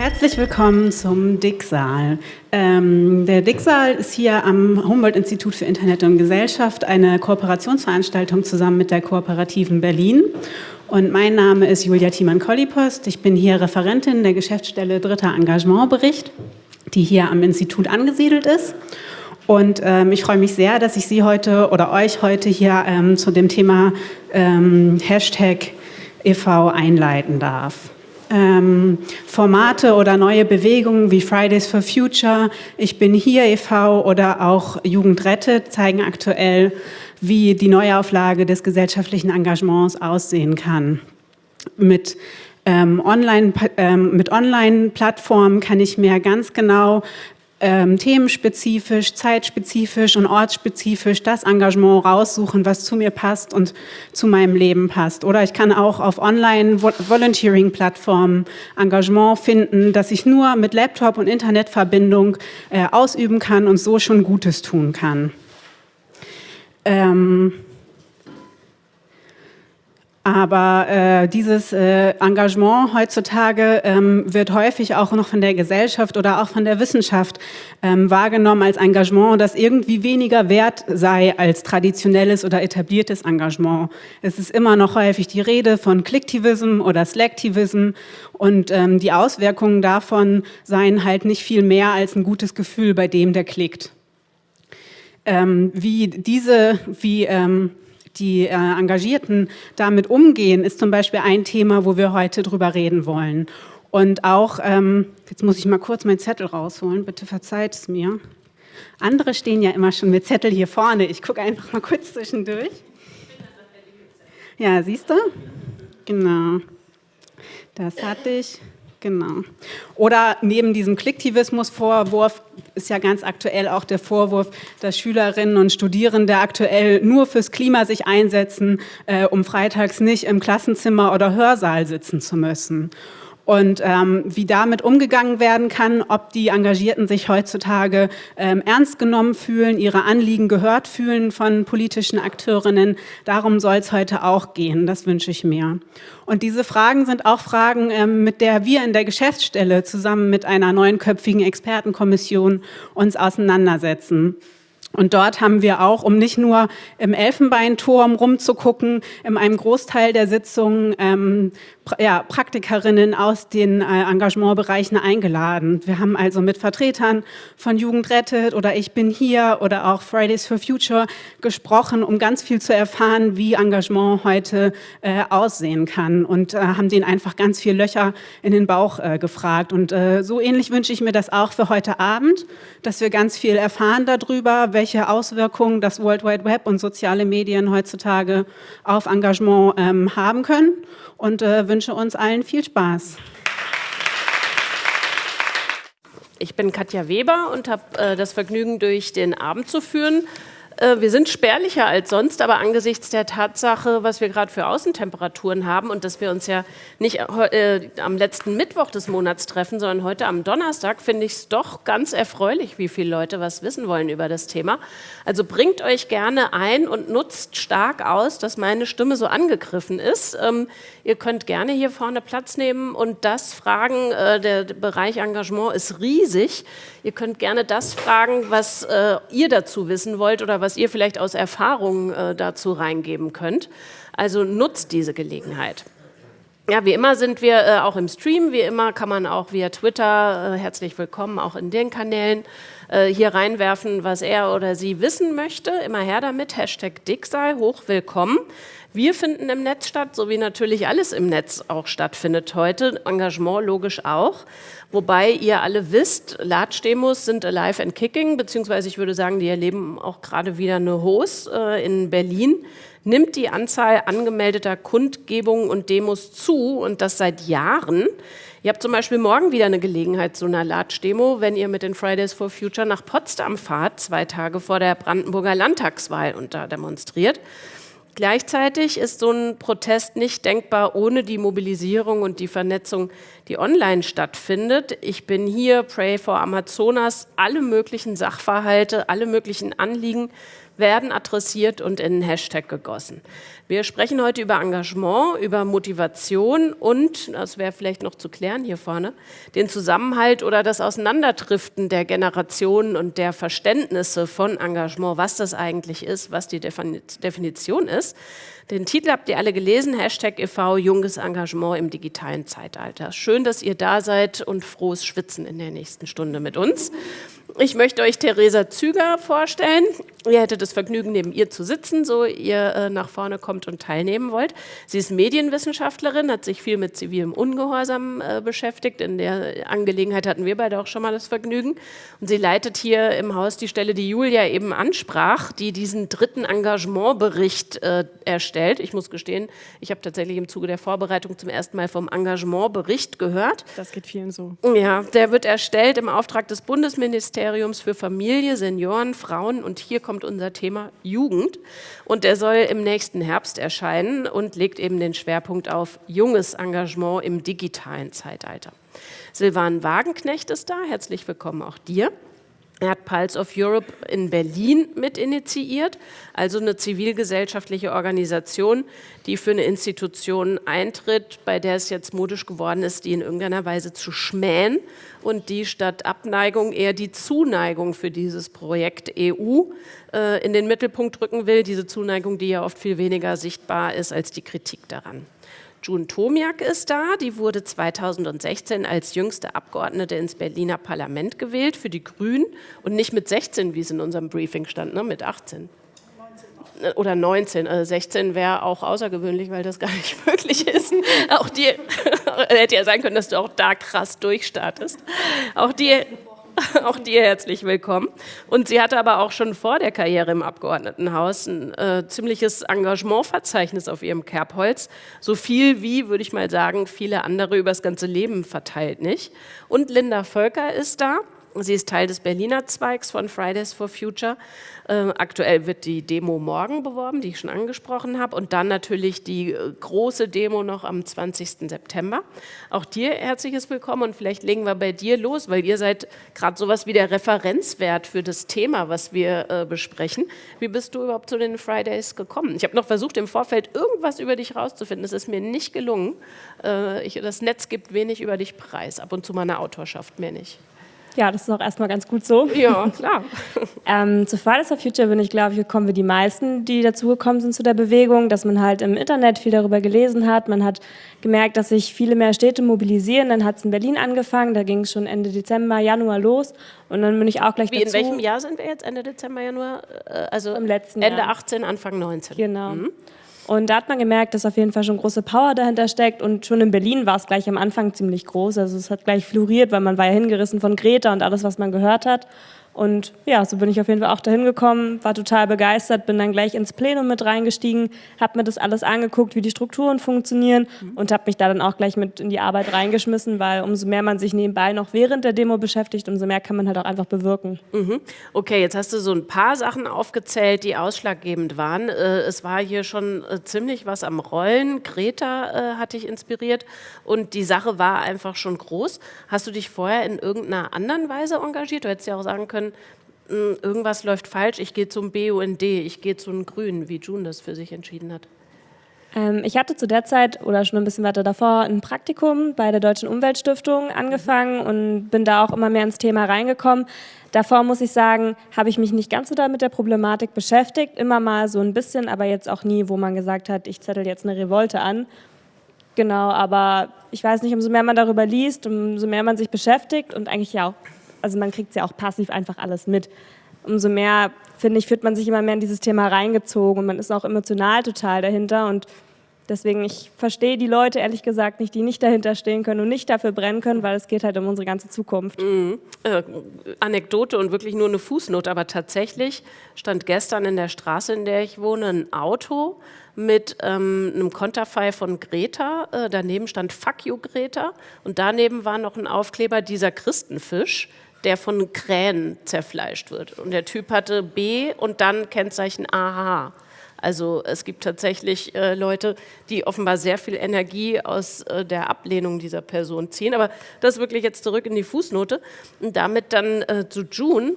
Herzlich willkommen zum Dicksaal. Ähm, der Dicksaal ist hier am Humboldt-Institut für Internet und Gesellschaft eine Kooperationsveranstaltung zusammen mit der Kooperativen Berlin. Und mein Name ist Julia Thiemann-Kollipost. Ich bin hier Referentin der Geschäftsstelle Dritter Engagementbericht, die hier am Institut angesiedelt ist. Und ähm, ich freue mich sehr, dass ich Sie heute oder euch heute hier ähm, zu dem Thema ähm, Hashtag e.V. einleiten darf ähm, Formate oder neue Bewegungen wie Fridays for Future, Ich bin hier e.V. oder auch Jugend rettet zeigen aktuell, wie die Neuauflage des gesellschaftlichen Engagements aussehen kann. Mit ähm, Online-Plattformen ähm, Online kann ich mir ganz genau ähm, themenspezifisch, zeitspezifisch und ortsspezifisch das Engagement raussuchen, was zu mir passt und zu meinem Leben passt. Oder ich kann auch auf Online-Volunteering-Plattformen Engagement finden, das ich nur mit Laptop und Internetverbindung äh, ausüben kann und so schon Gutes tun kann. Ähm aber äh, dieses äh, Engagement heutzutage ähm, wird häufig auch noch von der Gesellschaft oder auch von der Wissenschaft ähm, wahrgenommen als Engagement, das irgendwie weniger wert sei als traditionelles oder etabliertes Engagement. Es ist immer noch häufig die Rede von Clicktivism oder Slacktivism und ähm, die Auswirkungen davon seien halt nicht viel mehr als ein gutes Gefühl bei dem, der klickt. Ähm, wie diese, wie ähm, die äh, Engagierten damit umgehen, ist zum Beispiel ein Thema, wo wir heute drüber reden wollen. Und auch, ähm, jetzt muss ich mal kurz meinen Zettel rausholen, bitte verzeiht es mir. Andere stehen ja immer schon mit Zettel hier vorne. Ich gucke einfach mal kurz zwischendurch. Ja, siehst du? Genau. Das hatte ich. Genau. Oder neben diesem Klicktivismus-Vorwurf ist ja ganz aktuell auch der Vorwurf, dass Schülerinnen und Studierende aktuell nur fürs Klima sich einsetzen, äh, um freitags nicht im Klassenzimmer oder Hörsaal sitzen zu müssen und ähm, wie damit umgegangen werden kann, ob die Engagierten sich heutzutage ähm, ernst genommen fühlen, ihre Anliegen gehört fühlen von politischen Akteurinnen. Darum soll es heute auch gehen, das wünsche ich mir. Und diese Fragen sind auch Fragen, ähm, mit der wir in der Geschäftsstelle zusammen mit einer neunköpfigen Expertenkommission uns auseinandersetzen. Und dort haben wir auch, um nicht nur im Elfenbeinturm rumzugucken, in einem Großteil der Sitzungen ähm, ja, Praktikerinnen aus den äh, Engagementbereichen eingeladen. Wir haben also mit Vertretern von Jugend rettet oder Ich bin hier oder auch Fridays for Future gesprochen, um ganz viel zu erfahren, wie Engagement heute äh, aussehen kann und äh, haben denen einfach ganz viel Löcher in den Bauch äh, gefragt. Und äh, so ähnlich wünsche ich mir das auch für heute Abend, dass wir ganz viel erfahren darüber, welche Auswirkungen das World Wide Web und soziale Medien heutzutage auf Engagement ähm, haben können und äh, wünsche uns allen viel Spaß. Ich bin Katja Weber und habe äh, das Vergnügen, durch den Abend zu führen. Äh, wir sind spärlicher als sonst, aber angesichts der Tatsache, was wir gerade für Außentemperaturen haben und dass wir uns ja nicht äh, am letzten Mittwoch des Monats treffen, sondern heute am Donnerstag, finde ich es doch ganz erfreulich, wie viele Leute was wissen wollen über das Thema. Also bringt euch gerne ein und nutzt stark aus, dass meine Stimme so angegriffen ist. Ähm, ihr könnt gerne hier vorne Platz nehmen und das fragen. Äh, der Bereich Engagement ist riesig. Ihr könnt gerne das fragen, was äh, ihr dazu wissen wollt oder was ihr vielleicht aus Erfahrung äh, dazu reingeben könnt. Also nutzt diese Gelegenheit. Ja, wie immer sind wir äh, auch im Stream, wie immer kann man auch via Twitter, äh, herzlich willkommen, auch in den Kanälen, äh, hier reinwerfen, was er oder sie wissen möchte. Immer her damit, Hashtag Dicksal, hoch willkommen. Wir finden im Netz statt, so wie natürlich alles im Netz auch stattfindet heute, Engagement logisch auch. Wobei ihr alle wisst, Large-Demos sind alive and kicking, beziehungsweise ich würde sagen, die erleben auch gerade wieder eine Hose äh, in Berlin. Nimmt die Anzahl angemeldeter Kundgebungen und Demos zu und das seit Jahren. Ihr habt zum Beispiel morgen wieder eine Gelegenheit zu einer Large-Demo, wenn ihr mit den Fridays for Future nach Potsdam fahrt, zwei Tage vor der Brandenburger Landtagswahl und da demonstriert. Gleichzeitig ist so ein Protest nicht denkbar ohne die Mobilisierung und die Vernetzung, die online stattfindet. Ich bin hier, Pray for Amazonas, alle möglichen Sachverhalte, alle möglichen Anliegen werden adressiert und in einen Hashtag gegossen. Wir sprechen heute über Engagement, über Motivation und, das wäre vielleicht noch zu klären hier vorne, den Zusammenhalt oder das Auseinanderdriften der Generationen und der Verständnisse von Engagement, was das eigentlich ist, was die Definition ist. Den Titel habt ihr alle gelesen, Hashtag e.V. Junges Engagement im digitalen Zeitalter. Schön, dass ihr da seid und frohes Schwitzen in der nächsten Stunde mit uns. Ich möchte euch Theresa Züger vorstellen. Ihr hättet das Vergnügen, neben ihr zu sitzen, so ihr äh, nach vorne kommt und teilnehmen wollt. Sie ist Medienwissenschaftlerin, hat sich viel mit zivilem Ungehorsam äh, beschäftigt. In der Angelegenheit hatten wir beide auch schon mal das Vergnügen. Und sie leitet hier im Haus die Stelle, die Julia eben ansprach, die diesen dritten Engagementbericht äh, erstellt. Ich muss gestehen, ich habe tatsächlich im Zuge der Vorbereitung zum ersten Mal vom Engagementbericht gehört. Das geht vielen so. Ja, der wird erstellt im Auftrag des Bundesministeriums für Familie, Senioren, Frauen und hier kommt unser Thema Jugend. Und der soll im nächsten Herbst erscheinen und legt eben den Schwerpunkt auf junges Engagement im digitalen Zeitalter. Silvan Wagenknecht ist da. Herzlich willkommen auch dir. Er hat Pulse of Europe in Berlin mit initiiert, also eine zivilgesellschaftliche Organisation, die für eine Institution eintritt, bei der es jetzt modisch geworden ist, die in irgendeiner Weise zu schmähen und die statt Abneigung eher die Zuneigung für dieses Projekt EU äh, in den Mittelpunkt rücken will. Diese Zuneigung, die ja oft viel weniger sichtbar ist als die Kritik daran. June Tomiak ist da. Die wurde 2016 als jüngste Abgeordnete ins Berliner Parlament gewählt für die Grünen und nicht mit 16, wie es in unserem Briefing stand, ne, mit 18 oder 19, also 16 wäre auch außergewöhnlich, weil das gar nicht möglich ist. Auch dir hätte ja sein können, dass du auch da krass durchstartest. Auch dir auch dir herzlich willkommen. Und sie hatte aber auch schon vor der Karriere im Abgeordnetenhaus ein äh, ziemliches Engagementverzeichnis auf ihrem Kerbholz. So viel wie, würde ich mal sagen, viele andere übers ganze Leben verteilt nicht. Und Linda Völker ist da. Sie ist Teil des Berliner Zweigs von Fridays for Future äh, aktuell wird die Demo morgen beworben, die ich schon angesprochen habe. Und dann natürlich die äh, große Demo noch am 20. September. Auch dir herzliches Willkommen und vielleicht legen wir bei dir los, weil ihr seid gerade sowas wie der Referenzwert für das Thema, was wir äh, besprechen. Wie bist du überhaupt zu den Fridays gekommen? Ich habe noch versucht, im Vorfeld irgendwas über dich rauszufinden. Es ist mir nicht gelungen. Äh, das Netz gibt wenig über dich preis, ab und zu meine Autorschaft mehr nicht. Ja, das ist auch erstmal ganz gut so. Ja, klar. ähm, zu Fridays for Future bin ich, glaube ich, gekommen wie die meisten, die dazugekommen sind zu der Bewegung, dass man halt im Internet viel darüber gelesen hat. Man hat gemerkt, dass sich viele mehr Städte mobilisieren. Dann hat es in Berlin angefangen, da ging es schon Ende Dezember, Januar los. Und dann bin ich auch gleich Wie, dazu. in welchem Jahr sind wir jetzt? Ende Dezember, Januar? Äh, also Im letzten Ende Jahr. 18, Anfang 19. Genau. Mhm. Und da hat man gemerkt, dass auf jeden Fall schon große Power dahinter steckt. Und schon in Berlin war es gleich am Anfang ziemlich groß. Also es hat gleich floriert, weil man war ja hingerissen von Greta und alles, was man gehört hat. Und ja, so bin ich auf jeden Fall auch dahin gekommen, war total begeistert, bin dann gleich ins Plenum mit reingestiegen, habe mir das alles angeguckt, wie die Strukturen funktionieren mhm. und habe mich da dann auch gleich mit in die Arbeit reingeschmissen, weil umso mehr man sich nebenbei noch während der Demo beschäftigt, umso mehr kann man halt auch einfach bewirken. Mhm. Okay, jetzt hast du so ein paar Sachen aufgezählt, die ausschlaggebend waren. Äh, es war hier schon äh, ziemlich was am Rollen. Greta äh, hat dich inspiriert und die Sache war einfach schon groß. Hast du dich vorher in irgendeiner anderen Weise engagiert? Du hättest ja auch sagen können, hm, irgendwas läuft falsch, ich gehe zum BUND, ich gehe zu den Grünen, wie June das für sich entschieden hat? Ähm, ich hatte zu der Zeit oder schon ein bisschen weiter davor ein Praktikum bei der Deutschen Umweltstiftung angefangen und bin da auch immer mehr ins Thema reingekommen. Davor muss ich sagen, habe ich mich nicht ganz so da mit der Problematik beschäftigt, immer mal so ein bisschen, aber jetzt auch nie, wo man gesagt hat, ich zettel jetzt eine Revolte an. Genau, aber ich weiß nicht, umso mehr man darüber liest, umso mehr man sich beschäftigt und eigentlich ja auch also man kriegt es ja auch passiv einfach alles mit. Umso mehr, finde ich, fühlt man sich immer mehr in dieses Thema reingezogen und man ist auch emotional total dahinter und Deswegen, ich verstehe die Leute ehrlich gesagt nicht, die nicht dahinter stehen können und nicht dafür brennen können, weil es geht halt um unsere ganze Zukunft. Mhm. Äh, Anekdote und wirklich nur eine Fußnote, aber tatsächlich stand gestern in der Straße, in der ich wohne, ein Auto mit ähm, einem Konterfei von Greta. Äh, daneben stand Fuck you Greta und daneben war noch ein Aufkleber dieser Christenfisch der von Krähen zerfleischt wird. Und der Typ hatte B und dann Kennzeichen AH. Also es gibt tatsächlich äh, Leute, die offenbar sehr viel Energie aus äh, der Ablehnung dieser Person ziehen. Aber das wirklich jetzt zurück in die Fußnote und damit dann äh, zu June.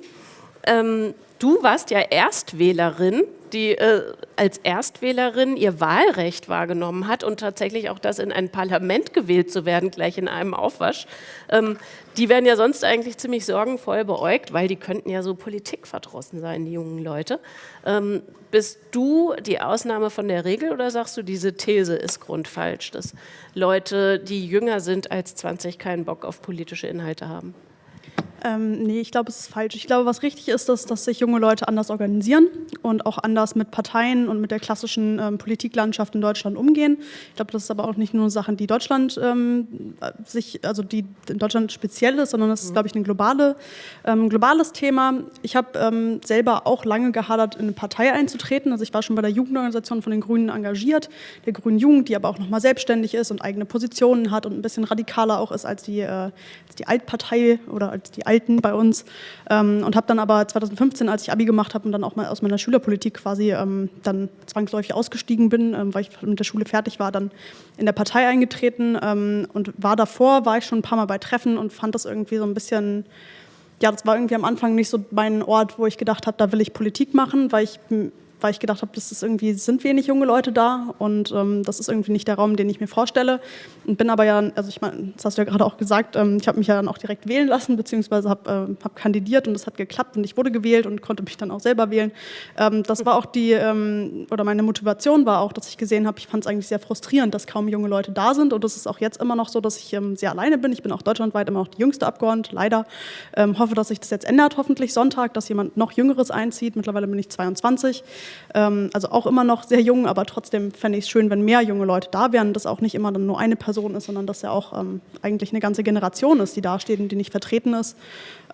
Ähm, du warst ja Erstwählerin, die äh, als Erstwählerin ihr Wahlrecht wahrgenommen hat und tatsächlich auch das in ein Parlament gewählt zu werden, gleich in einem Aufwasch. Ähm, die werden ja sonst eigentlich ziemlich sorgenvoll beäugt, weil die könnten ja so politikverdrossen sein, die jungen Leute. Ähm, bist du die Ausnahme von der Regel oder sagst du, diese These ist grundfalsch, dass Leute, die jünger sind als 20, keinen Bock auf politische Inhalte haben? Ähm, nee, ich glaube, es ist falsch. Ich glaube, was richtig ist, ist, dass sich junge Leute anders organisieren und auch anders mit Parteien und mit der klassischen ähm, Politiklandschaft in Deutschland umgehen. Ich glaube, das ist aber auch nicht nur Sachen, die Deutschland ähm, sich, also die in Deutschland speziell ist, sondern das ist, glaube ich, ein globale, ähm, globales Thema. Ich habe ähm, selber auch lange gehadert, in eine Partei einzutreten. Also ich war schon bei der Jugendorganisation von den Grünen engagiert, der Grünen Jugend, die aber auch nochmal selbstständig ist und eigene Positionen hat und ein bisschen radikaler auch ist als die, äh, als die Altpartei oder als die Alten bei uns. Ähm, und habe dann aber 2015, als ich Abi gemacht habe und dann auch mal aus meiner Schülerpolitik quasi ähm, dann zwangsläufig ausgestiegen bin, ähm, weil ich mit der Schule fertig war, dann in der Partei eingetreten ähm, und war davor, war ich schon ein paar Mal bei Treffen und fand das irgendwie so ein bisschen ja, das war irgendwie am Anfang nicht so mein Ort, wo ich gedacht habe, da will ich Politik machen, weil ich weil ich gedacht habe, das ist irgendwie, sind wenig junge Leute da und ähm, das ist irgendwie nicht der Raum, den ich mir vorstelle. Und bin aber ja, also ich meine, das hast du ja gerade auch gesagt, ähm, ich habe mich ja dann auch direkt wählen lassen, beziehungsweise habe äh, hab kandidiert und es hat geklappt und ich wurde gewählt und konnte mich dann auch selber wählen. Ähm, das war auch die, ähm, oder meine Motivation war auch, dass ich gesehen habe, ich fand es eigentlich sehr frustrierend, dass kaum junge Leute da sind und es ist auch jetzt immer noch so, dass ich ähm, sehr alleine bin. Ich bin auch deutschlandweit immer noch die jüngste Abgeordnete, leider. Ähm, hoffe, dass sich das jetzt ändert, hoffentlich Sonntag, dass jemand noch Jüngeres einzieht. Mittlerweile bin ich 22. Ähm, also auch immer noch sehr jung, aber trotzdem fände ich es schön, wenn mehr junge Leute da wären, dass auch nicht immer dann nur eine Person ist, sondern dass ja auch ähm, eigentlich eine ganze Generation ist, die da steht und die nicht vertreten ist.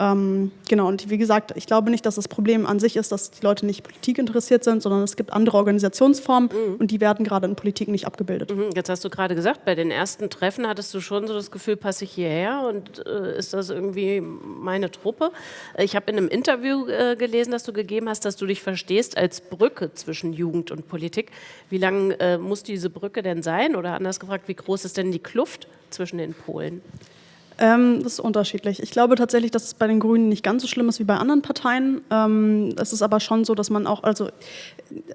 Ähm, genau, und wie gesagt, ich glaube nicht, dass das Problem an sich ist, dass die Leute nicht Politik interessiert sind, sondern es gibt andere Organisationsformen mhm. und die werden gerade in Politik nicht abgebildet. Mhm. Jetzt hast du gerade gesagt, bei den ersten Treffen hattest du schon so das Gefühl, passe ich hierher und äh, ist das irgendwie meine Truppe? Ich habe in einem Interview äh, gelesen, das du gegeben hast, dass du dich verstehst als Brücke zwischen Jugend und Politik. Wie lang äh, muss diese Brücke denn sein? Oder anders gefragt, wie groß ist denn die Kluft zwischen den Polen? Ähm, das ist unterschiedlich. Ich glaube tatsächlich, dass es bei den Grünen nicht ganz so schlimm ist wie bei anderen Parteien. Ähm, es ist aber schon so, dass man auch, also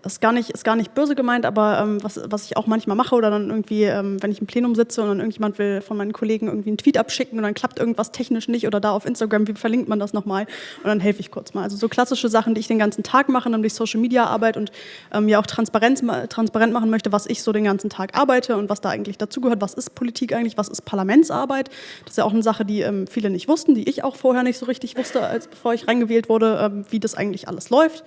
ist gar nicht, ist gar nicht böse gemeint, aber ähm, was, was ich auch manchmal mache oder dann irgendwie, ähm, wenn ich im Plenum sitze und dann irgendjemand will von meinen Kollegen irgendwie einen Tweet abschicken und dann klappt irgendwas technisch nicht oder da auf Instagram, wie verlinkt man das nochmal? Und dann helfe ich kurz mal. Also so klassische Sachen, die ich den ganzen Tag mache, nämlich Social Media Arbeit und ähm, ja auch Transparenz, transparent machen möchte, was ich so den ganzen Tag arbeite und was da eigentlich dazugehört. Was ist Politik eigentlich? Was ist Parlamentsarbeit? Das ist ja auch eine Sache, die ähm, viele nicht wussten, die ich auch vorher nicht so richtig wusste, als bevor ich reingewählt wurde, ähm, wie das eigentlich alles läuft.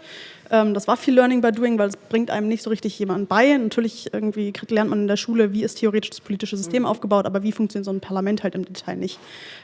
Ähm, das war viel Learning by Doing, weil es bringt einem nicht so richtig jemand bei. Natürlich irgendwie lernt man in der Schule, wie ist theoretisch das politische System mhm. aufgebaut, aber wie funktioniert so ein Parlament halt im Detail nicht.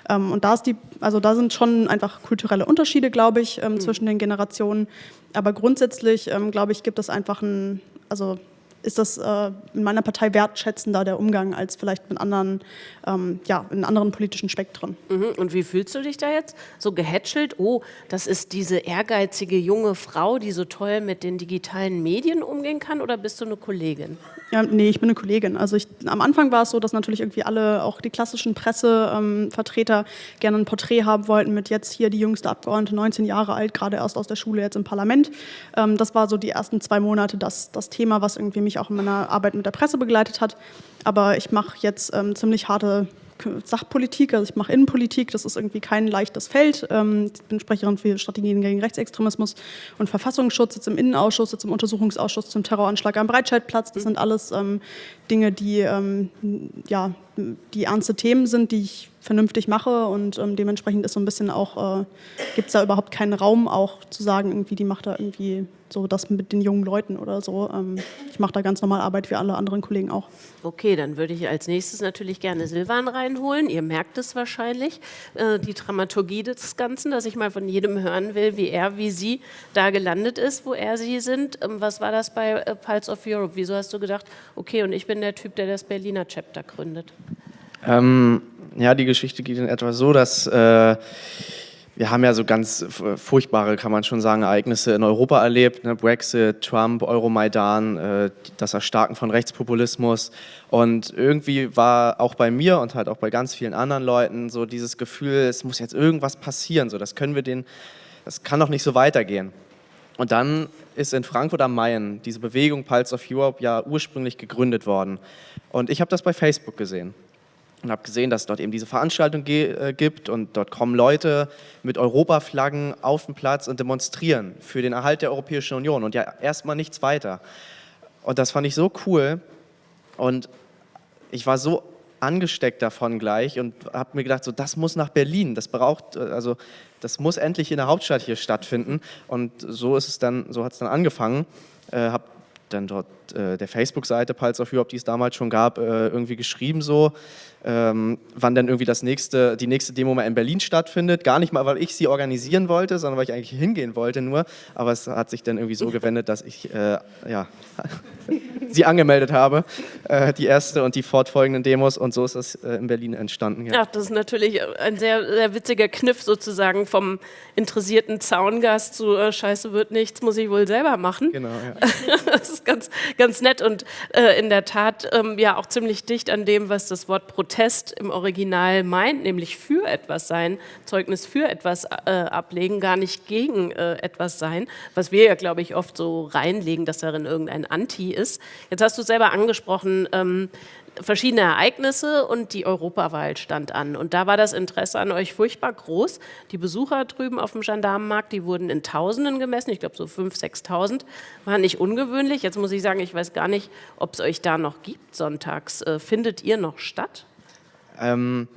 Ähm, und da ist die, also da sind schon einfach kulturelle Unterschiede, glaube ich, ähm, mhm. zwischen den Generationen. Aber grundsätzlich, glaube ich, gibt es einfach ein, also ist das äh, in meiner Partei wertschätzender der Umgang als vielleicht mit anderen, ähm, ja, in anderen politischen Spektren. Mhm. Und wie fühlst du dich da jetzt? So gehätschelt? Oh, das ist diese ehrgeizige junge Frau, die so toll mit den digitalen Medien umgehen kann oder bist du eine Kollegin? Ja, nee, ich bin eine Kollegin. Also ich, am Anfang war es so, dass natürlich irgendwie alle, auch die klassischen Pressevertreter, ähm, gerne ein Porträt haben wollten mit jetzt hier die jüngste Abgeordnete, 19 Jahre alt, gerade erst aus der Schule, jetzt im Parlament. Ähm, das war so die ersten zwei Monate das, das Thema, was irgendwie mich auch in meiner Arbeit mit der Presse begleitet hat. Aber ich mache jetzt ähm, ziemlich harte Sachpolitik, also ich mache Innenpolitik, das ist irgendwie kein leichtes Feld. Ähm, ich bin Sprecherin für Strategien gegen Rechtsextremismus und Verfassungsschutz, jetzt im Innenausschuss, jetzt im Untersuchungsausschuss zum Terroranschlag am Breitscheidplatz. Das sind alles ähm, Dinge, die, ähm, ja, die ernste Themen sind, die ich vernünftig mache und dementsprechend ist so ein bisschen auch, äh, gibt es da überhaupt keinen Raum auch zu sagen, irgendwie die macht da irgendwie so das mit den jungen Leuten oder so. Ähm, ich mache da ganz normal Arbeit wie alle anderen Kollegen auch. Okay, dann würde ich als nächstes natürlich gerne Silvan reinholen. Ihr merkt es wahrscheinlich, äh, die Dramaturgie des Ganzen, dass ich mal von jedem hören will, wie er, wie sie da gelandet ist, wo er, sie sind. Ähm, was war das bei äh, Pulse of Europe? Wieso hast du gedacht, okay, und ich bin der Typ, der das Berliner Chapter gründet? Ähm, ja, die Geschichte geht in etwa so, dass äh, wir haben ja so ganz furchtbare, kann man schon sagen, Ereignisse in Europa erlebt. Ne? Brexit, Trump, Euromaidan, äh, das Erstarken von Rechtspopulismus. Und irgendwie war auch bei mir und halt auch bei ganz vielen anderen Leuten so dieses Gefühl, es muss jetzt irgendwas passieren. So, das können wir den, das kann doch nicht so weitergehen. Und dann ist in Frankfurt am Main diese Bewegung Pulse of Europe ja ursprünglich gegründet worden. Und ich habe das bei Facebook gesehen und habe gesehen, dass es dort eben diese Veranstaltung äh, gibt und dort kommen Leute mit Europaflaggen auf den Platz und demonstrieren für den Erhalt der Europäischen Union und ja erstmal nichts weiter. Und das fand ich so cool und ich war so angesteckt davon gleich und habe mir gedacht, so das muss nach Berlin, das braucht, also das muss endlich in der Hauptstadt hier stattfinden und so ist es dann, so hat es dann angefangen. Äh, habe dann dort äh, der Facebook-Seite Pulse of Europe, die es damals schon gab, äh, irgendwie geschrieben so, ähm, wann dann irgendwie das nächste, die nächste Demo mal in Berlin stattfindet. Gar nicht mal, weil ich sie organisieren wollte, sondern weil ich eigentlich hingehen wollte nur. Aber es hat sich dann irgendwie so gewendet, dass ich äh, ja, sie angemeldet habe, äh, die erste und die fortfolgenden Demos. Und so ist das äh, in Berlin entstanden. Ja. ja, das ist natürlich ein sehr, sehr witziger Kniff sozusagen vom interessierten Zaungast zu Scheiße wird nichts, muss ich wohl selber machen. Genau, ja. das ist ganz, ganz nett und äh, in der Tat ähm, ja auch ziemlich dicht an dem, was das Wort Protest Protest im Original meint, nämlich für etwas sein, Zeugnis für etwas äh, ablegen, gar nicht gegen äh, etwas sein, was wir ja, glaube ich, oft so reinlegen, dass darin irgendein Anti ist. Jetzt hast du selber angesprochen, ähm, verschiedene Ereignisse und die Europawahl stand an. Und da war das Interesse an euch furchtbar groß. Die Besucher drüben auf dem Gendarmenmarkt, die wurden in Tausenden gemessen, ich glaube so 5.000, 6.000, war nicht ungewöhnlich. Jetzt muss ich sagen, ich weiß gar nicht, ob es euch da noch gibt sonntags. Äh, findet ihr noch statt? Ähm,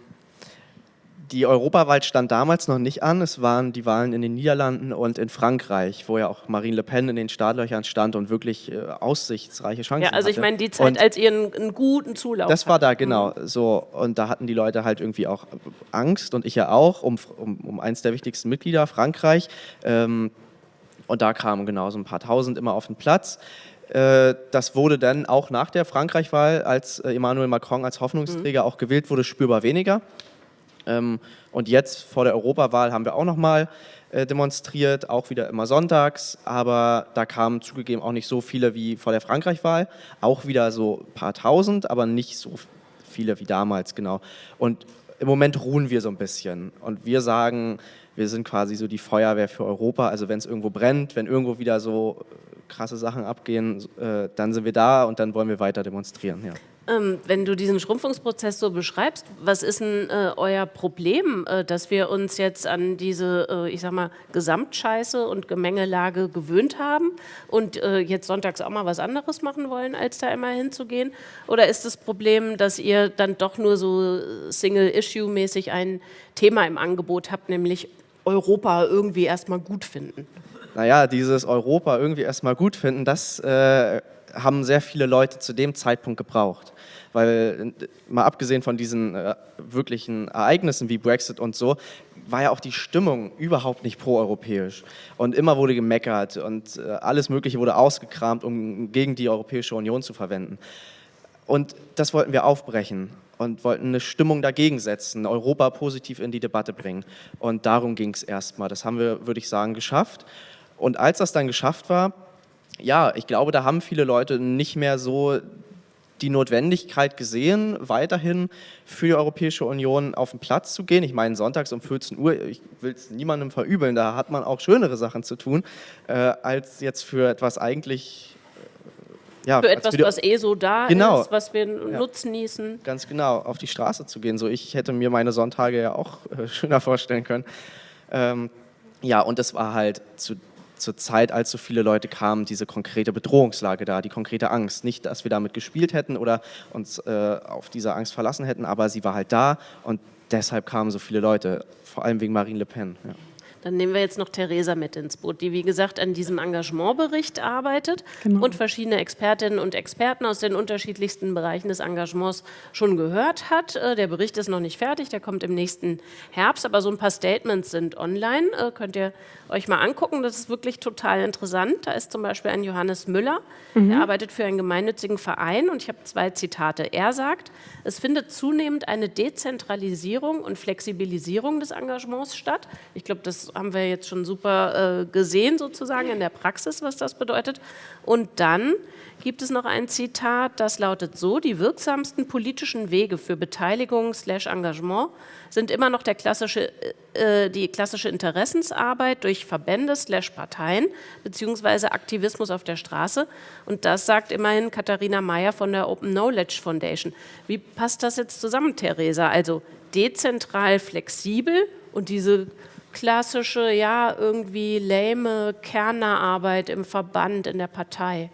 die Europawahl stand damals noch nicht an. Es waren die Wahlen in den Niederlanden und in Frankreich, wo ja auch Marine Le Pen in den Startlöchern stand und wirklich äh, aussichtsreiche Chancen hatte. Ja, also ich meine die Zeit, und als ihr einen, einen, guten Zulauf Das war da, genau. Mhm. So, und da hatten die Leute halt irgendwie auch Angst und ich ja auch, um, um, um eins der wichtigsten Mitglieder, Frankreich. Ähm, und da kamen genau so ein paar Tausend immer auf den Platz. Äh, das wurde dann auch nach der Frankreich-Wahl, als äh, Emmanuel Macron als Hoffnungsträger mhm. auch gewählt wurde, spürbar weniger. Ähm, und jetzt vor der Europawahl haben wir auch nochmal äh, demonstriert, auch wieder immer sonntags, aber da kamen zugegeben auch nicht so viele wie vor der Frankreich-Wahl, auch wieder so ein paar tausend, aber nicht so viele wie damals, genau. Und im Moment ruhen wir so ein bisschen und wir sagen, wir sind quasi so die Feuerwehr für Europa, also wenn es irgendwo brennt, wenn irgendwo wieder so krasse Sachen abgehen, äh, dann sind wir da und dann wollen wir weiter demonstrieren. Ja. Ähm, wenn du diesen Schrumpfungsprozess so beschreibst, was ist denn äh, euer Problem, äh, dass wir uns jetzt an diese, äh, ich sag mal, Gesamtscheiße und Gemengelage gewöhnt haben und äh, jetzt sonntags auch mal was anderes machen wollen, als da immer hinzugehen? Oder ist das Problem, dass ihr dann doch nur so Single-Issue-mäßig ein Thema im Angebot habt, nämlich Europa irgendwie erstmal gut finden? naja, dieses Europa irgendwie erstmal gut finden, das äh, haben sehr viele Leute zu dem Zeitpunkt gebraucht. Weil mal abgesehen von diesen äh, wirklichen Ereignissen wie Brexit und so, war ja auch die Stimmung überhaupt nicht proeuropäisch. Und immer wurde gemeckert und äh, alles Mögliche wurde ausgekramt, um gegen die Europäische Union zu verwenden. Und das wollten wir aufbrechen und wollten eine Stimmung dagegen setzen, Europa positiv in die Debatte bringen. Und darum ging es erstmal. Das haben wir, würde ich sagen, geschafft. Und als das dann geschafft war, ja, ich glaube, da haben viele Leute nicht mehr so die Notwendigkeit gesehen, weiterhin für die Europäische Union auf den Platz zu gehen. Ich meine, sonntags um 14 Uhr, ich will es niemandem verübeln, da hat man auch schönere Sachen zu tun, äh, als jetzt für etwas eigentlich äh, ja, für etwas, für was eh so da genau. ist, was wir ja. nutzen nießen. Ganz genau, auf die Straße zu gehen. So, ich hätte mir meine Sonntage ja auch äh, schöner vorstellen können. Ähm, ja, und es war halt zu zur Zeit, als so viele Leute kamen, diese konkrete Bedrohungslage da, die konkrete Angst. Nicht, dass wir damit gespielt hätten oder uns äh, auf diese Angst verlassen hätten, aber sie war halt da und deshalb kamen so viele Leute, vor allem wegen Marine Le Pen. Ja. Dann nehmen wir jetzt noch Theresa mit ins Boot, die wie gesagt an diesem Engagementbericht arbeitet genau. und verschiedene Expertinnen und Experten aus den unterschiedlichsten Bereichen des Engagements schon gehört hat. Äh, der Bericht ist noch nicht fertig, der kommt im nächsten Herbst, aber so ein paar Statements sind online, äh, könnt ihr euch mal angucken. Das ist wirklich total interessant. Da ist zum Beispiel ein Johannes Müller, mhm. der arbeitet für einen gemeinnützigen Verein und ich habe zwei Zitate. Er sagt, es findet zunehmend eine Dezentralisierung und Flexibilisierung des Engagements statt. Ich glaube, das haben wir jetzt schon super äh, gesehen sozusagen in der Praxis, was das bedeutet. Und dann gibt es noch ein Zitat, das lautet so, die wirksamsten politischen Wege für Beteiligung slash Engagement sind immer noch der klassische, äh, die klassische Interessensarbeit durch Verbände slash Parteien beziehungsweise Aktivismus auf der Straße. Und das sagt immerhin Katharina Mayer von der Open Knowledge Foundation. Wie passt das jetzt zusammen, Theresa? Also dezentral flexibel und diese klassische, ja, irgendwie lame Kernarbeit im Verband, in der Partei.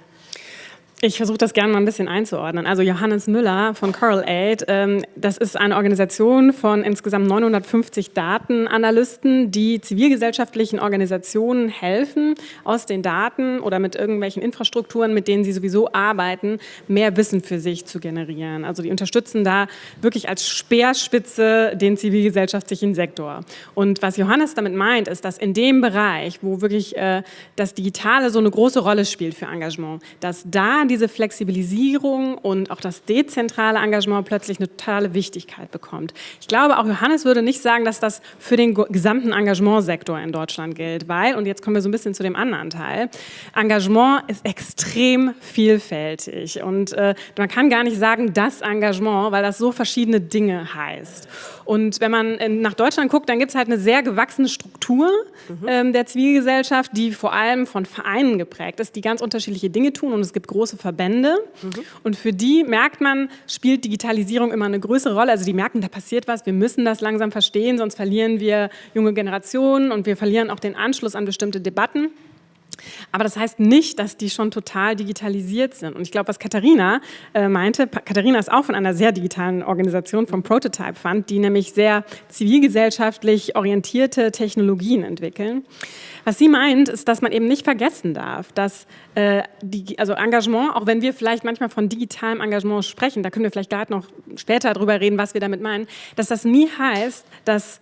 Ich versuche das gerne mal ein bisschen einzuordnen. Also Johannes Müller von Coral Aid, ähm, das ist eine Organisation von insgesamt 950 Datenanalysten, die zivilgesellschaftlichen Organisationen helfen, aus den Daten oder mit irgendwelchen Infrastrukturen, mit denen sie sowieso arbeiten, mehr Wissen für sich zu generieren. Also die unterstützen da wirklich als Speerspitze den zivilgesellschaftlichen Sektor. Und was Johannes damit meint, ist, dass in dem Bereich, wo wirklich äh, das Digitale so eine große Rolle spielt für Engagement, dass da diese Flexibilisierung und auch das dezentrale Engagement plötzlich eine totale Wichtigkeit bekommt. Ich glaube, auch Johannes würde nicht sagen, dass das für den gesamten Engagementsektor in Deutschland gilt, weil, und jetzt kommen wir so ein bisschen zu dem anderen Teil, Engagement ist extrem vielfältig und äh, man kann gar nicht sagen, das Engagement, weil das so verschiedene Dinge heißt. Und wenn man äh, nach Deutschland guckt, dann gibt es halt eine sehr gewachsene Struktur mhm. ähm, der Zivilgesellschaft, die vor allem von Vereinen geprägt ist, die ganz unterschiedliche Dinge tun und es gibt große Verbände mhm. und für die merkt man, spielt Digitalisierung immer eine größere Rolle. Also die merken, da passiert was, wir müssen das langsam verstehen, sonst verlieren wir junge Generationen und wir verlieren auch den Anschluss an bestimmte Debatten. Aber das heißt nicht, dass die schon total digitalisiert sind. Und ich glaube, was Katharina äh, meinte, Katharina ist auch von einer sehr digitalen Organisation, vom Prototype Fund, die nämlich sehr zivilgesellschaftlich orientierte Technologien entwickeln. Was sie meint, ist, dass man eben nicht vergessen darf, dass äh, die, also Engagement, auch wenn wir vielleicht manchmal von digitalem Engagement sprechen, da können wir vielleicht gerade noch später drüber reden, was wir damit meinen, dass das nie heißt, dass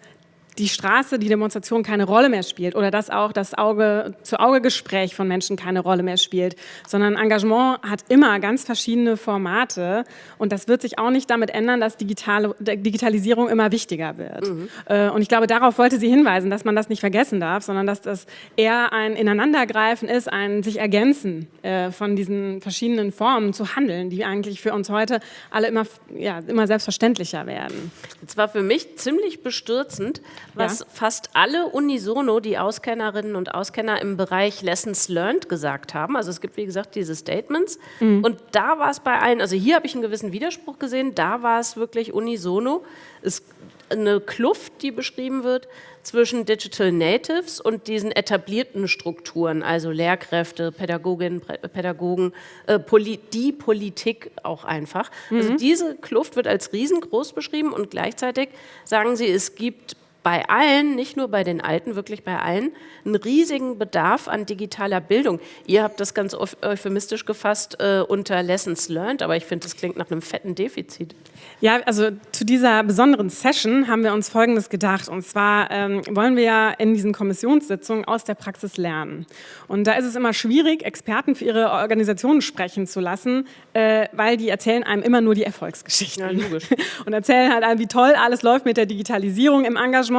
die Straße, die Demonstration keine Rolle mehr spielt oder dass auch das Auge-zu-Auge-Gespräch von Menschen keine Rolle mehr spielt, sondern Engagement hat immer ganz verschiedene Formate und das wird sich auch nicht damit ändern, dass digitale, Digitalisierung immer wichtiger wird. Mhm. Äh, und ich glaube, darauf wollte sie hinweisen, dass man das nicht vergessen darf, sondern dass das eher ein Ineinandergreifen ist, ein sich ergänzen äh, von diesen verschiedenen Formen zu handeln, die eigentlich für uns heute alle immer, ja, immer selbstverständlicher werden. Es war für mich ziemlich bestürzend, was ja. fast alle unisono, die Auskennerinnen und Auskenner im Bereich Lessons Learned gesagt haben. Also es gibt, wie gesagt, diese Statements. Mhm. Und da war es bei allen, also hier habe ich einen gewissen Widerspruch gesehen, da war es wirklich unisono. Es eine Kluft, die beschrieben wird zwischen Digital Natives und diesen etablierten Strukturen, also Lehrkräfte, Pädagoginnen, Pädagogen, äh, Poli die Politik auch einfach. Also mhm. Also diese Kluft wird als riesengroß beschrieben und gleichzeitig sagen sie, es gibt bei allen, nicht nur bei den Alten, wirklich bei allen, einen riesigen Bedarf an digitaler Bildung. Ihr habt das ganz euphemistisch gefasst äh, unter Lessons Learned, aber ich finde, das klingt nach einem fetten Defizit. Ja, also zu dieser besonderen Session haben wir uns Folgendes gedacht. Und zwar ähm, wollen wir ja in diesen Kommissionssitzungen aus der Praxis lernen. Und da ist es immer schwierig, Experten für ihre Organisationen sprechen zu lassen, äh, weil die erzählen einem immer nur die Erfolgsgeschichten. Ja, logisch. Und erzählen halt einem, wie toll alles läuft mit der Digitalisierung im Engagement.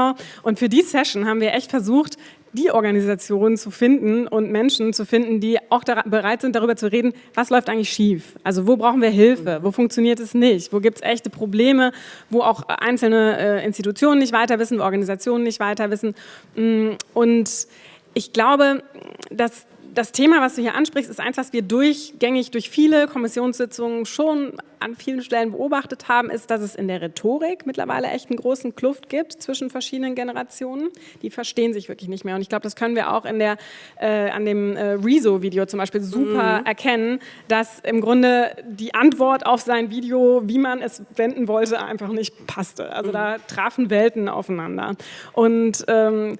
Und für die Session haben wir echt versucht, die Organisationen zu finden und Menschen zu finden, die auch bereit sind, darüber zu reden, was läuft eigentlich schief? Also wo brauchen wir Hilfe? Wo funktioniert es nicht? Wo gibt es echte Probleme? Wo auch einzelne äh, Institutionen nicht weiter wissen, wo Organisationen nicht weiter wissen? Mm, und ich glaube, dass das Thema, was du hier ansprichst, ist eins, was wir durchgängig durch viele Kommissionssitzungen schon an vielen Stellen beobachtet haben, ist, dass es in der Rhetorik mittlerweile echt einen großen Kluft gibt zwischen verschiedenen Generationen. Die verstehen sich wirklich nicht mehr. Und ich glaube, das können wir auch in der, äh, an dem äh, Rezo-Video zum Beispiel super mhm. erkennen, dass im Grunde die Antwort auf sein Video, wie man es wenden wollte, einfach nicht passte. Also mhm. da trafen Welten aufeinander. Und ähm,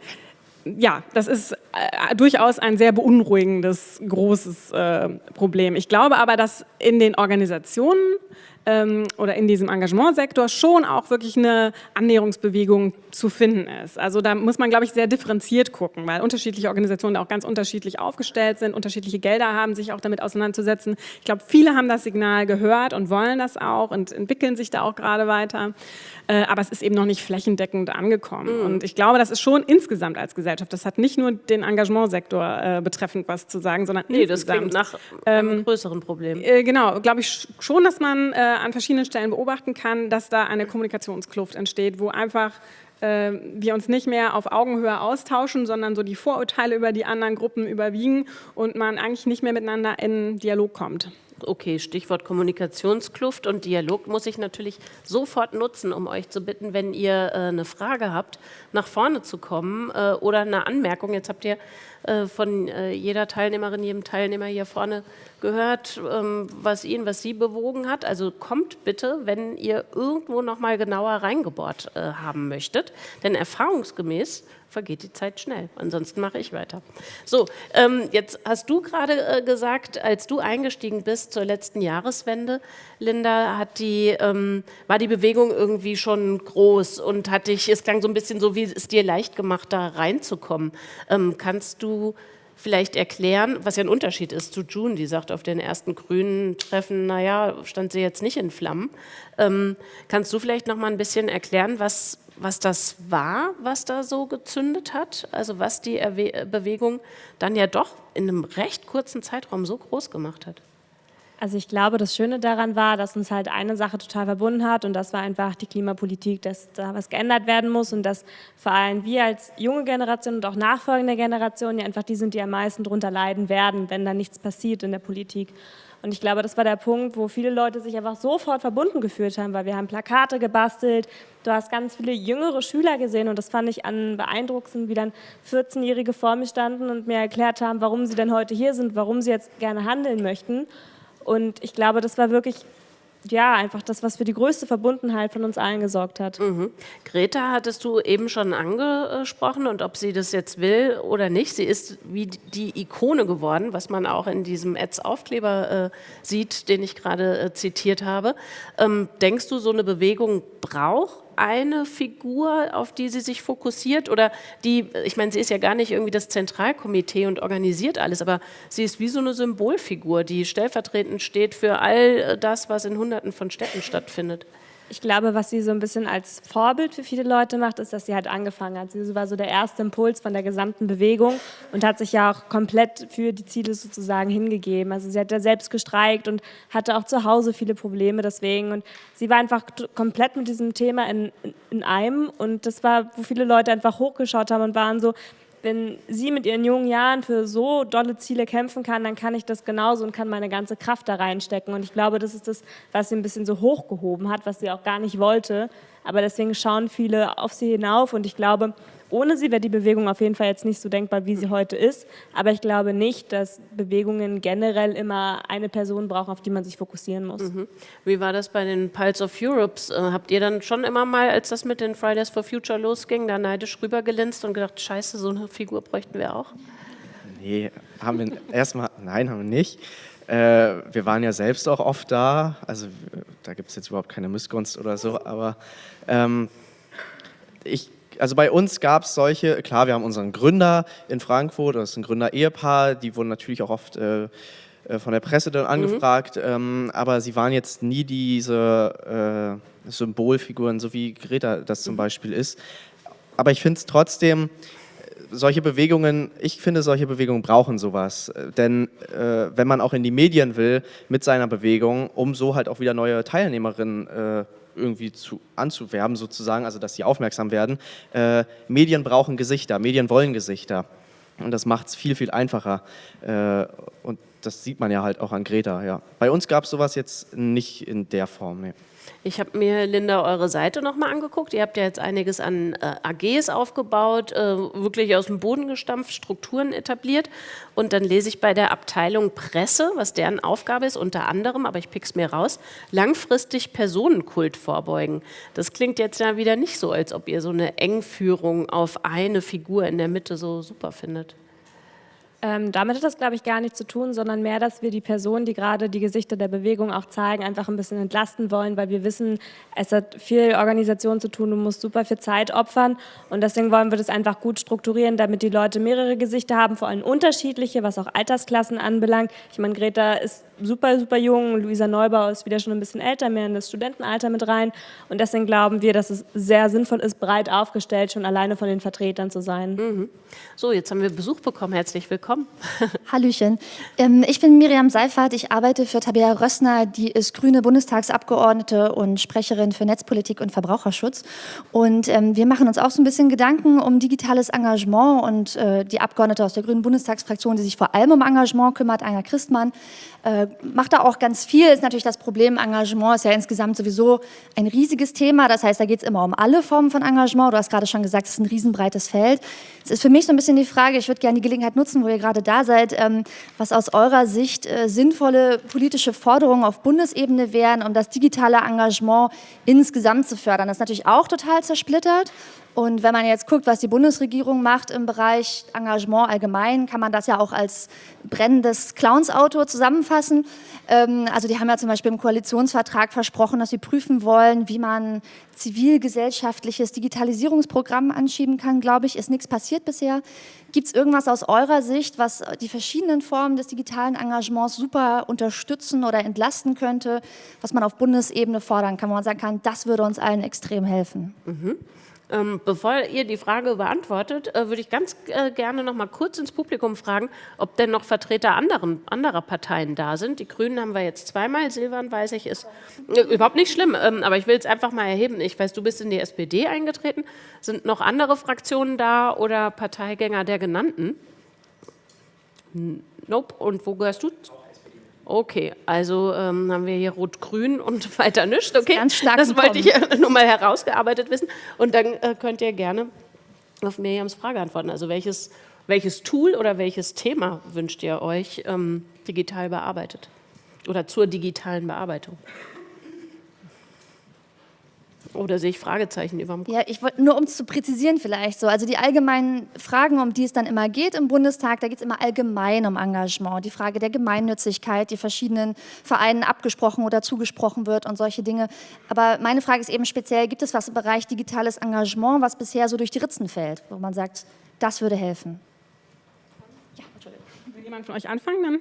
ja, das ist äh, durchaus ein sehr beunruhigendes, großes äh, Problem. Ich glaube aber, dass in den Organisationen ähm, oder in diesem Engagementsektor schon auch wirklich eine Annäherungsbewegung zu finden ist. Also da muss man, glaube ich, sehr differenziert gucken, weil unterschiedliche Organisationen auch ganz unterschiedlich aufgestellt sind, unterschiedliche Gelder haben, sich auch damit auseinanderzusetzen. Ich glaube, viele haben das Signal gehört und wollen das auch und entwickeln sich da auch gerade weiter. Äh, aber es ist eben noch nicht flächendeckend angekommen. Mhm. Und ich glaube, das ist schon insgesamt als Gesellschaft. Das hat nicht nur den Engagementsektor äh, betreffend was zu sagen, sondern nee, insgesamt. das klingt nach einem ähm, größeren Problem. Äh, genau, glaube ich schon, dass man äh, an verschiedenen Stellen beobachten kann, dass da eine Kommunikationskluft entsteht, wo einfach äh, wir uns nicht mehr auf Augenhöhe austauschen, sondern so die Vorurteile über die anderen Gruppen überwiegen und man eigentlich nicht mehr miteinander in Dialog kommt. Okay, Stichwort Kommunikationskluft und Dialog muss ich natürlich sofort nutzen, um euch zu bitten, wenn ihr äh, eine Frage habt, nach vorne zu kommen äh, oder eine Anmerkung. Jetzt habt ihr äh, von äh, jeder Teilnehmerin, jedem Teilnehmer hier vorne gehört, ähm, was ihn, was sie bewogen hat. Also kommt bitte, wenn ihr irgendwo noch mal genauer reingebohrt äh, haben möchtet, denn erfahrungsgemäß vergeht die Zeit schnell. Ansonsten mache ich weiter. So, ähm, jetzt hast du gerade äh, gesagt, als du eingestiegen bist zur letzten Jahreswende, Linda, die, ähm, war die Bewegung irgendwie schon groß und hat dich, es klang so ein bisschen so, wie es dir leicht gemacht, da reinzukommen. Ähm, kannst du vielleicht erklären, was ja ein Unterschied ist zu June, die sagt, auf den ersten grünen Treffen, naja, stand sie jetzt nicht in Flammen. Ähm, kannst du vielleicht noch mal ein bisschen erklären, was, was das war, was da so gezündet hat? Also was die Bewegung dann ja doch in einem recht kurzen Zeitraum so groß gemacht hat? Also ich glaube, das Schöne daran war, dass uns halt eine Sache total verbunden hat und das war einfach die Klimapolitik, dass da was geändert werden muss und dass vor allem wir als junge Generation und auch nachfolgende Generationen ja einfach die sind, die am meisten darunter leiden werden, wenn da nichts passiert in der Politik. Und ich glaube, das war der Punkt, wo viele Leute sich einfach sofort verbunden gefühlt haben, weil wir haben Plakate gebastelt, du hast ganz viele jüngere Schüler gesehen und das fand ich an beeindruckend, wie dann 14-Jährige vor mir standen und mir erklärt haben, warum sie denn heute hier sind, warum sie jetzt gerne handeln möchten. Und ich glaube, das war wirklich ja, einfach das, was für die größte Verbundenheit von uns allen gesorgt hat. Mhm. Greta hattest du eben schon angesprochen und ob sie das jetzt will oder nicht. Sie ist wie die Ikone geworden, was man auch in diesem Ads-Aufkleber äh, sieht, den ich gerade äh, zitiert habe. Ähm, denkst du, so eine Bewegung braucht eine Figur, auf die sie sich fokussiert oder die, ich meine, sie ist ja gar nicht irgendwie das Zentralkomitee und organisiert alles, aber sie ist wie so eine Symbolfigur, die stellvertretend steht für all das, was in Hunderten von Städten stattfindet. Ich glaube, was sie so ein bisschen als Vorbild für viele Leute macht, ist, dass sie halt angefangen hat. Sie war so der erste Impuls von der gesamten Bewegung und hat sich ja auch komplett für die Ziele sozusagen hingegeben. Also sie hat ja selbst gestreikt und hatte auch zu Hause viele Probleme deswegen. Und sie war einfach komplett mit diesem Thema in, in einem. Und das war, wo viele Leute einfach hochgeschaut haben und waren so, wenn sie mit ihren jungen Jahren für so dolle Ziele kämpfen kann, dann kann ich das genauso und kann meine ganze Kraft da reinstecken. Und ich glaube, das ist das, was sie ein bisschen so hochgehoben hat, was sie auch gar nicht wollte. Aber deswegen schauen viele auf sie hinauf und ich glaube, ohne sie wäre die Bewegung auf jeden Fall jetzt nicht so denkbar, wie sie heute ist. Aber ich glaube nicht, dass Bewegungen generell immer eine Person brauchen, auf die man sich fokussieren muss. Mhm. Wie war das bei den Pulse of Europes? Äh, habt ihr dann schon immer mal, als das mit den Fridays for Future losging, da neidisch rübergelinst und gedacht, scheiße, so eine Figur bräuchten wir auch? Nee, haben wir erstmal, nein, haben wir nicht. Äh, wir waren ja selbst auch oft da, also da gibt es jetzt überhaupt keine Missgunst oder so, aber ähm, ich also bei uns gab es solche, klar, wir haben unseren Gründer in Frankfurt, das ist ein Gründer-Ehepaar, die wurden natürlich auch oft äh, äh von der Presse dann mhm. angefragt, mhm. ähm, aber sie waren jetzt nie diese äh, Symbolfiguren, so wie Greta das zum mhm. Beispiel ist. Aber ich finde es trotzdem, solche Bewegungen, ich finde, solche Bewegungen brauchen sowas. Denn äh, wenn man auch in die Medien will mit seiner Bewegung, um so halt auch wieder neue Teilnehmerinnen äh, irgendwie zu, anzuwerben sozusagen, also dass sie aufmerksam werden. Äh, Medien brauchen Gesichter, Medien wollen Gesichter und das macht es viel, viel einfacher äh, und das sieht man ja halt auch an Greta. Ja. Bei uns gab es sowas jetzt nicht in der Form. Nee. Ich habe mir, Linda, eure Seite nochmal angeguckt. Ihr habt ja jetzt einiges an äh, AGs aufgebaut, äh, wirklich aus dem Boden gestampft, Strukturen etabliert. Und dann lese ich bei der Abteilung Presse, was deren Aufgabe ist, unter anderem, aber ich pick's mir raus, langfristig Personenkult vorbeugen. Das klingt jetzt ja wieder nicht so, als ob ihr so eine Engführung auf eine Figur in der Mitte so super findet. Ähm, damit hat das, glaube ich, gar nichts zu tun, sondern mehr, dass wir die Personen, die gerade die Gesichter der Bewegung auch zeigen, einfach ein bisschen entlasten wollen, weil wir wissen, es hat viel Organisation zu tun, du musst super viel Zeit opfern und deswegen wollen wir das einfach gut strukturieren, damit die Leute mehrere Gesichter haben, vor allem unterschiedliche, was auch Altersklassen anbelangt. Ich meine, Greta ist super, super jung, Luisa Neubau ist wieder schon ein bisschen älter, mehr in das Studentenalter mit rein. Und deswegen glauben wir, dass es sehr sinnvoll ist, breit aufgestellt, schon alleine von den Vertretern zu sein. Mhm. So, jetzt haben wir Besuch bekommen, herzlich willkommen. Hallöchen, ähm, ich bin Miriam Seifert, ich arbeite für Tabea Rössner, die ist grüne Bundestagsabgeordnete und Sprecherin für Netzpolitik und Verbraucherschutz. Und ähm, wir machen uns auch so ein bisschen Gedanken um digitales Engagement und äh, die Abgeordnete aus der grünen Bundestagsfraktion, die sich vor allem um Engagement kümmert, Anja Christmann, äh, macht da auch ganz viel, ist natürlich das Problem, Engagement ist ja insgesamt sowieso ein riesiges Thema, das heißt, da geht es immer um alle Formen von Engagement, du hast gerade schon gesagt, es ist ein riesenbreites Feld. Es ist für mich so ein bisschen die Frage, ich würde gerne die Gelegenheit nutzen, wo ihr gerade da seid, ähm, was aus eurer Sicht äh, sinnvolle politische Forderungen auf Bundesebene wären, um das digitale Engagement insgesamt zu fördern. Das ist natürlich auch total zersplittert und wenn man jetzt guckt, was die Bundesregierung macht im Bereich Engagement allgemein, kann man das ja auch als brennendes Clownsauto zusammenfassen. Ähm, also die haben ja zum Beispiel im Koalitionsvertrag versprochen, dass sie prüfen wollen, wie man zivilgesellschaftliches Digitalisierungsprogramm anschieben kann, glaube ich. Ist nichts passiert bisher. Gibt es irgendwas aus eurer Sicht, was die verschiedenen Formen des digitalen Engagements super unterstützen oder entlasten könnte, was man auf Bundesebene fordern kann, wo man sagen kann, das würde uns allen extrem helfen? Mhm. Ähm, bevor ihr die Frage beantwortet, äh, würde ich ganz äh, gerne noch mal kurz ins Publikum fragen, ob denn noch Vertreter anderen, anderer Parteien da sind. Die Grünen haben wir jetzt zweimal, Silvan, weiß ich, ist äh, überhaupt nicht schlimm, ähm, aber ich will es einfach mal erheben. Ich weiß, du bist in die SPD eingetreten. Sind noch andere Fraktionen da oder Parteigänger der genannten? Nope. Und wo gehörst du? Okay, also ähm, haben wir hier Rot-Grün und weiter nichts. Okay, Ganz stark das wollte ich nur mal herausgearbeitet wissen. Und dann äh, könnt ihr gerne auf Miriams Frage antworten. Also welches, welches Tool oder welches Thema wünscht ihr euch ähm, digital bearbeitet oder zur digitalen Bearbeitung? Oder sehe ich Fragezeichen über dem Kopf? Ja, ich wollte nur, um es zu präzisieren vielleicht so, also die allgemeinen Fragen, um die es dann immer geht im Bundestag, da geht es immer allgemein um Engagement, die Frage der Gemeinnützigkeit, die verschiedenen Vereinen abgesprochen oder zugesprochen wird und solche Dinge. Aber meine Frage ist eben speziell, gibt es was im Bereich digitales Engagement, was bisher so durch die Ritzen fällt, wo man sagt, das würde helfen? Ja, Entschuldigung. Will jemand von euch anfangen dann?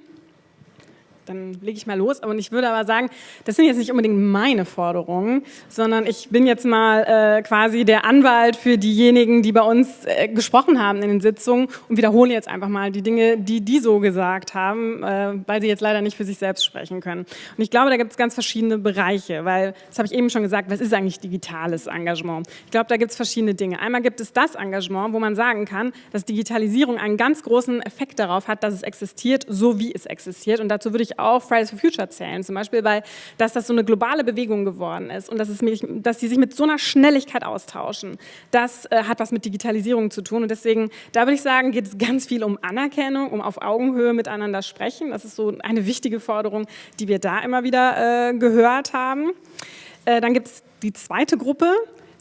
Dann lege ich mal los. Und ich würde aber sagen, das sind jetzt nicht unbedingt meine Forderungen, sondern ich bin jetzt mal äh, quasi der Anwalt für diejenigen, die bei uns äh, gesprochen haben in den Sitzungen und wiederhole jetzt einfach mal die Dinge, die die so gesagt haben, äh, weil sie jetzt leider nicht für sich selbst sprechen können. Und ich glaube, da gibt es ganz verschiedene Bereiche, weil, das habe ich eben schon gesagt, was ist eigentlich digitales Engagement? Ich glaube, da gibt es verschiedene Dinge. Einmal gibt es das Engagement, wo man sagen kann, dass Digitalisierung einen ganz großen Effekt darauf hat, dass es existiert, so wie es existiert. Und dazu würde ich auch Fridays for Future zählen, zum Beispiel, weil dass das so eine globale Bewegung geworden ist und dass, es mich, dass die sich mit so einer Schnelligkeit austauschen. Das äh, hat was mit Digitalisierung zu tun und deswegen, da würde ich sagen, geht es ganz viel um Anerkennung, um auf Augenhöhe miteinander sprechen. Das ist so eine wichtige Forderung, die wir da immer wieder äh, gehört haben. Äh, dann gibt es die zweite Gruppe,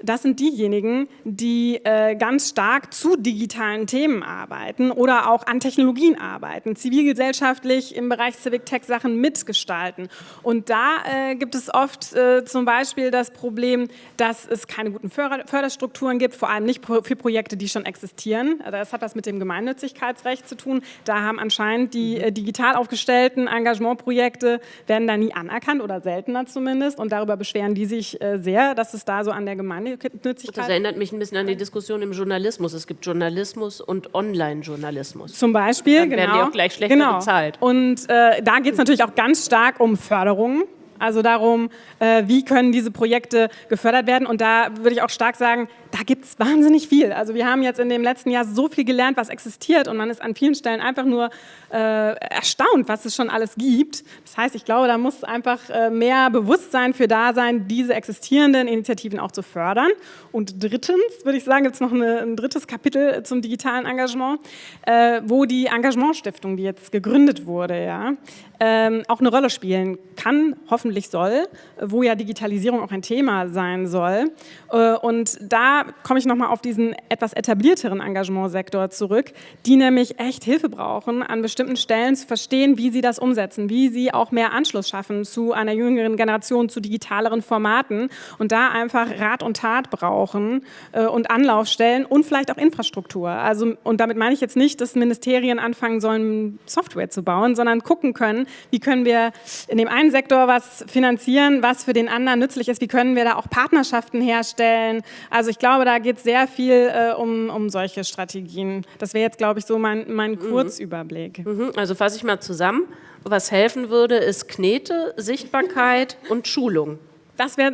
das sind diejenigen, die äh, ganz stark zu digitalen Themen arbeiten oder auch an Technologien arbeiten, zivilgesellschaftlich im Bereich Civic Tech Sachen mitgestalten. Und da äh, gibt es oft äh, zum Beispiel das Problem, dass es keine guten Förder Förderstrukturen gibt, vor allem nicht für Projekte, die schon existieren. Das hat was mit dem Gemeinnützigkeitsrecht zu tun. Da haben anscheinend die äh, digital aufgestellten Engagementprojekte, werden da nie anerkannt oder seltener zumindest. Und darüber beschweren die sich äh, sehr, dass es da so an der Gemeinnützigkeit Gemeinnützigkeit. Das erinnert mich ein bisschen an die Diskussion im Journalismus. Es gibt Journalismus und Online-Journalismus. Zum Beispiel, Dann genau. werden die auch gleich schlechter genau. bezahlt. Und äh, da geht es natürlich auch ganz stark um Förderung. Also darum, äh, wie können diese Projekte gefördert werden. Und da würde ich auch stark sagen, da gibt es wahnsinnig viel. Also wir haben jetzt in dem letzten Jahr so viel gelernt, was existiert und man ist an vielen Stellen einfach nur äh, erstaunt, was es schon alles gibt. Das heißt, ich glaube, da muss einfach äh, mehr Bewusstsein für da sein, diese existierenden Initiativen auch zu fördern. Und drittens, würde ich sagen, gibt es noch eine, ein drittes Kapitel zum digitalen Engagement, äh, wo die Engagementstiftung, die jetzt gegründet wurde, ja, ähm, auch eine Rolle spielen kann, hoffentlich soll, wo ja Digitalisierung auch ein Thema sein soll. Äh, und da komme ich nochmal auf diesen etwas etablierteren Engagementsektor zurück, die nämlich echt Hilfe brauchen, an bestimmten Stellen zu verstehen, wie sie das umsetzen, wie sie auch mehr Anschluss schaffen zu einer jüngeren Generation, zu digitaleren Formaten und da einfach Rat und Tat brauchen äh, und Anlaufstellen und vielleicht auch Infrastruktur. Also, und damit meine ich jetzt nicht, dass Ministerien anfangen sollen, Software zu bauen, sondern gucken können, wie können wir in dem einen Sektor was finanzieren, was für den anderen nützlich ist, wie können wir da auch Partnerschaften herstellen. Also ich glaube, da geht es sehr viel äh, um, um solche Strategien. Das wäre jetzt, glaube ich, so mein, mein mhm. Kurzüberblick. Mhm. Also fasse ich mal zusammen. Was helfen würde, ist Knete, Sichtbarkeit und Schulung. Das wäre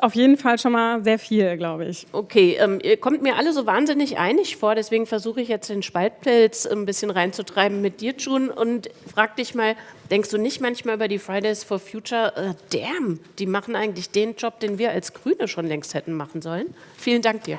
auf jeden Fall schon mal sehr viel, glaube ich. Okay, ähm, ihr kommt mir alle so wahnsinnig einig vor, deswegen versuche ich jetzt den Spaltpilz ein bisschen reinzutreiben mit dir, June, und frag dich mal, denkst du nicht manchmal über die Fridays for Future, äh, damn, die machen eigentlich den Job, den wir als Grüne schon längst hätten machen sollen? Vielen Dank dir.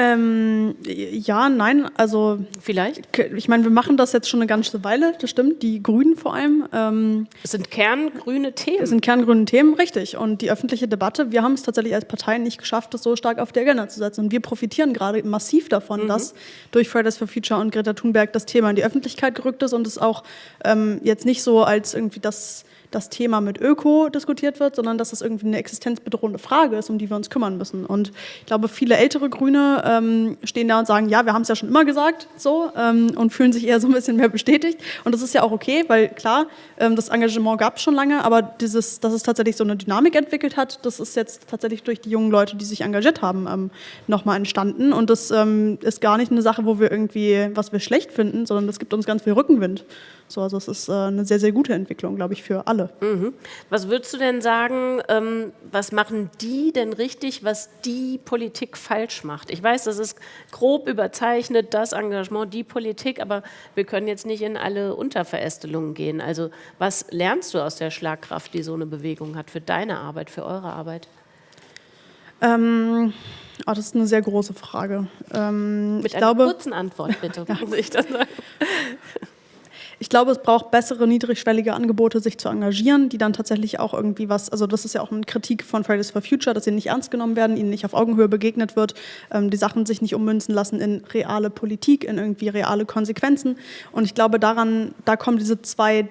Ähm, ja, nein, also vielleicht. Ich meine, wir machen das jetzt schon eine ganze Weile, das stimmt. Die Grünen vor allem. Ähm, es sind kerngrüne Themen. Es sind kerngrüne Themen, richtig. Und die öffentliche Debatte, wir haben es tatsächlich als Partei nicht geschafft, das so stark auf die Agenda zu setzen. Und wir profitieren gerade massiv davon, mhm. dass durch Fridays for Future und Greta Thunberg das Thema in die Öffentlichkeit gerückt ist und es auch ähm, jetzt nicht so als irgendwie das das Thema mit Öko diskutiert wird, sondern dass es irgendwie eine existenzbedrohende Frage ist, um die wir uns kümmern müssen. Und ich glaube, viele ältere Grüne ähm, stehen da und sagen, ja, wir haben es ja schon immer gesagt, so, ähm, und fühlen sich eher so ein bisschen mehr bestätigt. Und das ist ja auch okay, weil klar, ähm, das Engagement gab es schon lange, aber dieses, dass es tatsächlich so eine Dynamik entwickelt hat, das ist jetzt tatsächlich durch die jungen Leute, die sich engagiert haben, ähm, nochmal entstanden. Und das ähm, ist gar nicht eine Sache, wo wir irgendwie, was wir schlecht finden, sondern das gibt uns ganz viel Rückenwind. So, also es ist äh, eine sehr, sehr gute Entwicklung, glaube ich, für alle. Mhm. Was würdest du denn sagen, ähm, was machen die denn richtig, was die Politik falsch macht? Ich weiß, das ist grob überzeichnet, das Engagement, die Politik, aber wir können jetzt nicht in alle Unterverästelungen gehen. Also was lernst du aus der Schlagkraft, die so eine Bewegung hat für deine Arbeit, für eure Arbeit? Ähm, oh, das ist eine sehr große Frage. Ähm, Mit einer glaube, kurzen Antwort, bitte. ja. ich das sagen. Ich glaube, es braucht bessere, niedrigschwellige Angebote, sich zu engagieren, die dann tatsächlich auch irgendwie was, also das ist ja auch eine Kritik von Fridays for Future, dass sie nicht ernst genommen werden, ihnen nicht auf Augenhöhe begegnet wird, ähm, die Sachen sich nicht ummünzen lassen in reale Politik, in irgendwie reale Konsequenzen. Und ich glaube, daran, da kommen diese zwei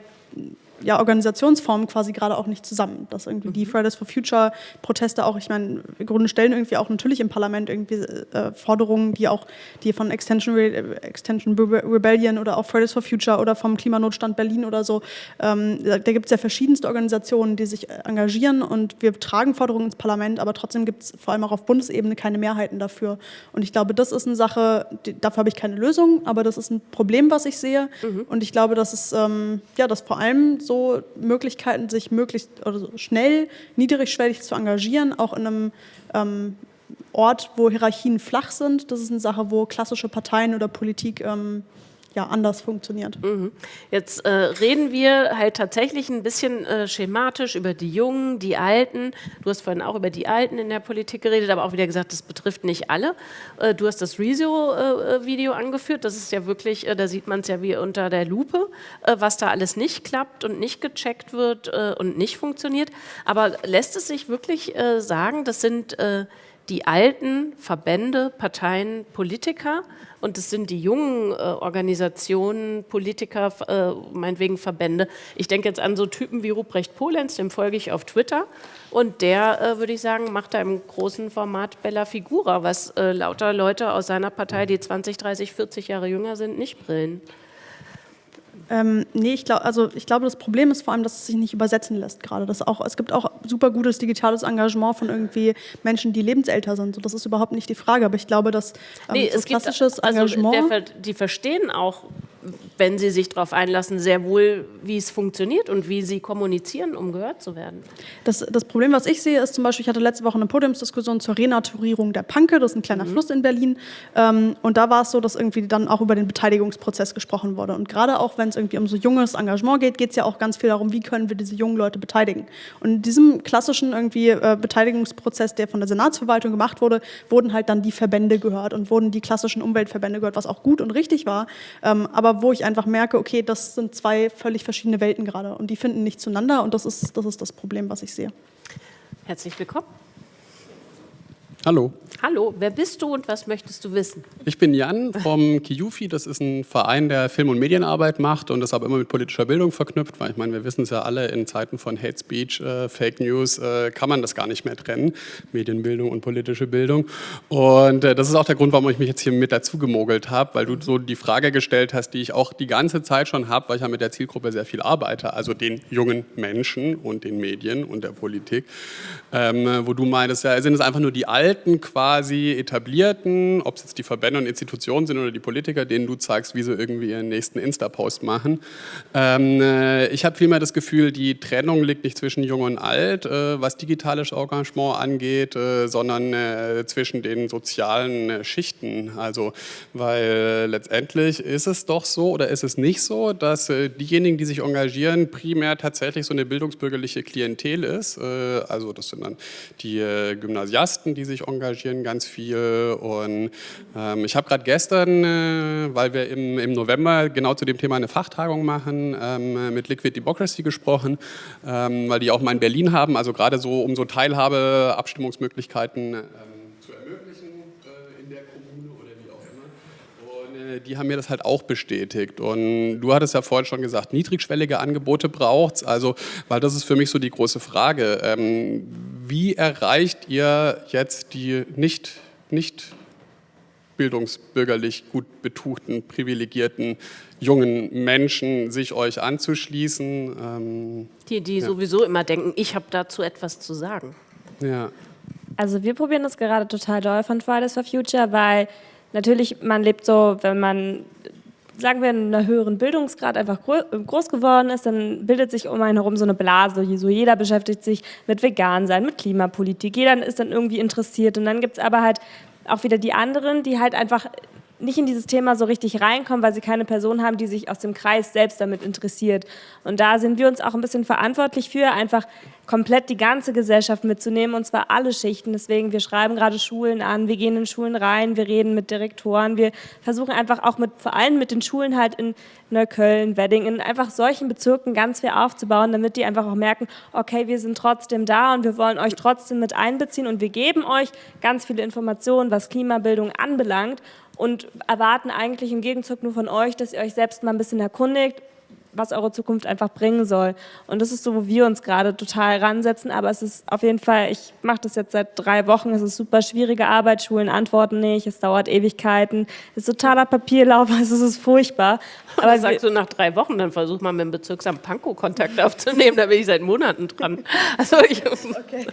ja, Organisationsformen quasi gerade auch nicht zusammen. Dass irgendwie die mhm. Fridays for Future Proteste auch, ich meine, im Grunde stellen irgendwie auch natürlich im Parlament irgendwie äh, Forderungen, die auch die von Extension, Re Extension Rebellion oder auch Fridays for Future oder vom Klimanotstand Berlin oder so, ähm, da, da gibt es ja verschiedenste Organisationen, die sich engagieren und wir tragen Forderungen ins Parlament, aber trotzdem gibt es vor allem auch auf Bundesebene keine Mehrheiten dafür. Und ich glaube, das ist eine Sache, die, dafür habe ich keine Lösung, aber das ist ein Problem, was ich sehe. Mhm. Und ich glaube, dass es ähm, ja, dass vor allem so Möglichkeiten, sich möglichst oder so schnell, niedrigschwellig zu engagieren, auch in einem ähm, Ort, wo Hierarchien flach sind. Das ist eine Sache, wo klassische Parteien oder Politik ähm, ja, anders funktioniert. Mhm. Jetzt äh, reden wir halt tatsächlich ein bisschen äh, schematisch über die Jungen, die Alten. Du hast vorhin auch über die Alten in der Politik geredet, aber auch wieder gesagt, das betrifft nicht alle. Äh, du hast das Rezo-Video angeführt. Das ist ja wirklich, äh, da sieht man es ja wie unter der Lupe, äh, was da alles nicht klappt und nicht gecheckt wird äh, und nicht funktioniert. Aber lässt es sich wirklich sagen, das sind die alten Verbände, Parteien, Politiker und es sind die jungen äh, Organisationen, Politiker, äh, meinetwegen Verbände. Ich denke jetzt an so Typen wie Ruprecht Polenz, dem folge ich auf Twitter und der, äh, würde ich sagen, macht da im großen Format Bella Figura, was äh, lauter Leute aus seiner Partei, die 20, 30, 40 Jahre jünger sind, nicht brillen. Ähm, nee, ich glaube, also ich glaube, das Problem ist vor allem, dass es sich nicht übersetzen lässt gerade. Das auch, es gibt auch super gutes digitales Engagement von irgendwie Menschen, die lebensälter sind. So, das ist überhaupt nicht die Frage. Aber ich glaube, dass ähm, nee, so klassisches gibt, also Engagement. Der, die verstehen auch wenn sie sich darauf einlassen, sehr wohl, wie es funktioniert und wie sie kommunizieren, um gehört zu werden. Das, das Problem, was ich sehe, ist zum Beispiel, ich hatte letzte Woche eine Podiumsdiskussion zur Renaturierung der Panke, das ist ein kleiner mhm. Fluss in Berlin. Ähm, und da war es so, dass irgendwie dann auch über den Beteiligungsprozess gesprochen wurde. Und gerade auch, wenn es irgendwie um so junges Engagement geht, geht es ja auch ganz viel darum, wie können wir diese jungen Leute beteiligen. Und in diesem klassischen irgendwie äh, Beteiligungsprozess, der von der Senatsverwaltung gemacht wurde, wurden halt dann die Verbände gehört und wurden die klassischen Umweltverbände gehört, was auch gut und richtig war. Ähm, aber wo ich einfach merke, okay, das sind zwei völlig verschiedene Welten gerade und die finden nicht zueinander und das ist das, ist das Problem, was ich sehe. Herzlich willkommen. Hallo. Hallo, wer bist du und was möchtest du wissen? Ich bin Jan vom Kiufi. Das ist ein Verein, der Film- und Medienarbeit macht und das aber immer mit politischer Bildung verknüpft, weil ich meine, wir wissen es ja alle, in Zeiten von Hate Speech, äh, Fake News äh, kann man das gar nicht mehr trennen, Medienbildung und politische Bildung. Und äh, das ist auch der Grund, warum ich mich jetzt hier mit dazu gemogelt habe, weil du so die Frage gestellt hast, die ich auch die ganze Zeit schon habe, weil ich ja mit der Zielgruppe sehr viel arbeite, also den jungen Menschen und den Medien und der Politik, ähm, wo du meintest, ja, sind es einfach nur die Alten quasi etablierten, ob es jetzt die Verbände und Institutionen sind oder die Politiker, denen du zeigst, wie sie irgendwie ihren nächsten Insta-Post machen. Ähm, äh, ich habe vielmehr das Gefühl, die Trennung liegt nicht zwischen Jung und Alt, äh, was digitales Engagement angeht, äh, sondern äh, zwischen den sozialen äh, Schichten. Also, weil letztendlich ist es doch so oder ist es nicht so, dass äh, diejenigen, die sich engagieren, primär tatsächlich so eine bildungsbürgerliche Klientel ist. also, das sind dann die Gymnasiasten, die sich engagieren ganz viel. Und ähm, ich habe gerade gestern, äh, weil wir im, im November genau zu dem Thema eine Fachtagung machen, ähm, mit Liquid Democracy gesprochen, ähm, weil die auch mal in Berlin haben, also gerade so um so Teilhabe, Abstimmungsmöglichkeiten ähm, zu ermöglichen äh, in der Kommune oder wie auch immer. Und äh, die haben mir das halt auch bestätigt. Und du hattest ja vorhin schon gesagt, niedrigschwellige Angebote braucht es, also, weil das ist für mich so die große Frage. Wie erreicht ihr jetzt die nicht, nicht bildungsbürgerlich gut betuchten, privilegierten jungen Menschen, sich euch anzuschließen? Ähm, die, die ja. sowieso immer denken, ich habe dazu etwas zu sagen. Ja. Also wir probieren das gerade total doll von Fridays for Future, weil natürlich man lebt so, wenn man sagen wir, in einer höheren Bildungsgrad einfach groß geworden ist, dann bildet sich um einen herum so eine Blase. So jeder beschäftigt sich mit Vegan-Sein, mit Klimapolitik. Jeder ist dann irgendwie interessiert. Und dann gibt es aber halt auch wieder die anderen, die halt einfach nicht in dieses Thema so richtig reinkommen, weil sie keine Person haben, die sich aus dem Kreis selbst damit interessiert. Und da sind wir uns auch ein bisschen verantwortlich für, einfach komplett die ganze Gesellschaft mitzunehmen, und zwar alle Schichten. Deswegen, wir schreiben gerade Schulen an, wir gehen in Schulen rein, wir reden mit Direktoren, wir versuchen einfach auch mit, vor allem mit den Schulen halt in Neukölln, Wedding, einfach solchen Bezirken ganz viel aufzubauen, damit die einfach auch merken, okay, wir sind trotzdem da und wir wollen euch trotzdem mit einbeziehen und wir geben euch ganz viele Informationen, was Klimabildung anbelangt und erwarten eigentlich im Gegenzug nur von euch, dass ihr euch selbst mal ein bisschen erkundigt, was eure Zukunft einfach bringen soll. Und das ist so, wo wir uns gerade total ransetzen. Aber es ist auf jeden Fall, ich mache das jetzt seit drei Wochen, es ist super schwierige Arbeit, Schulen antworten nicht, es dauert Ewigkeiten, es ist totaler Papierlauf, also es ist furchtbar. Aber sagst du nach drei Wochen, dann versuch mal mit dem Bezirksamt Pankow Kontakt aufzunehmen, da bin ich seit Monaten dran. Also ich, okay.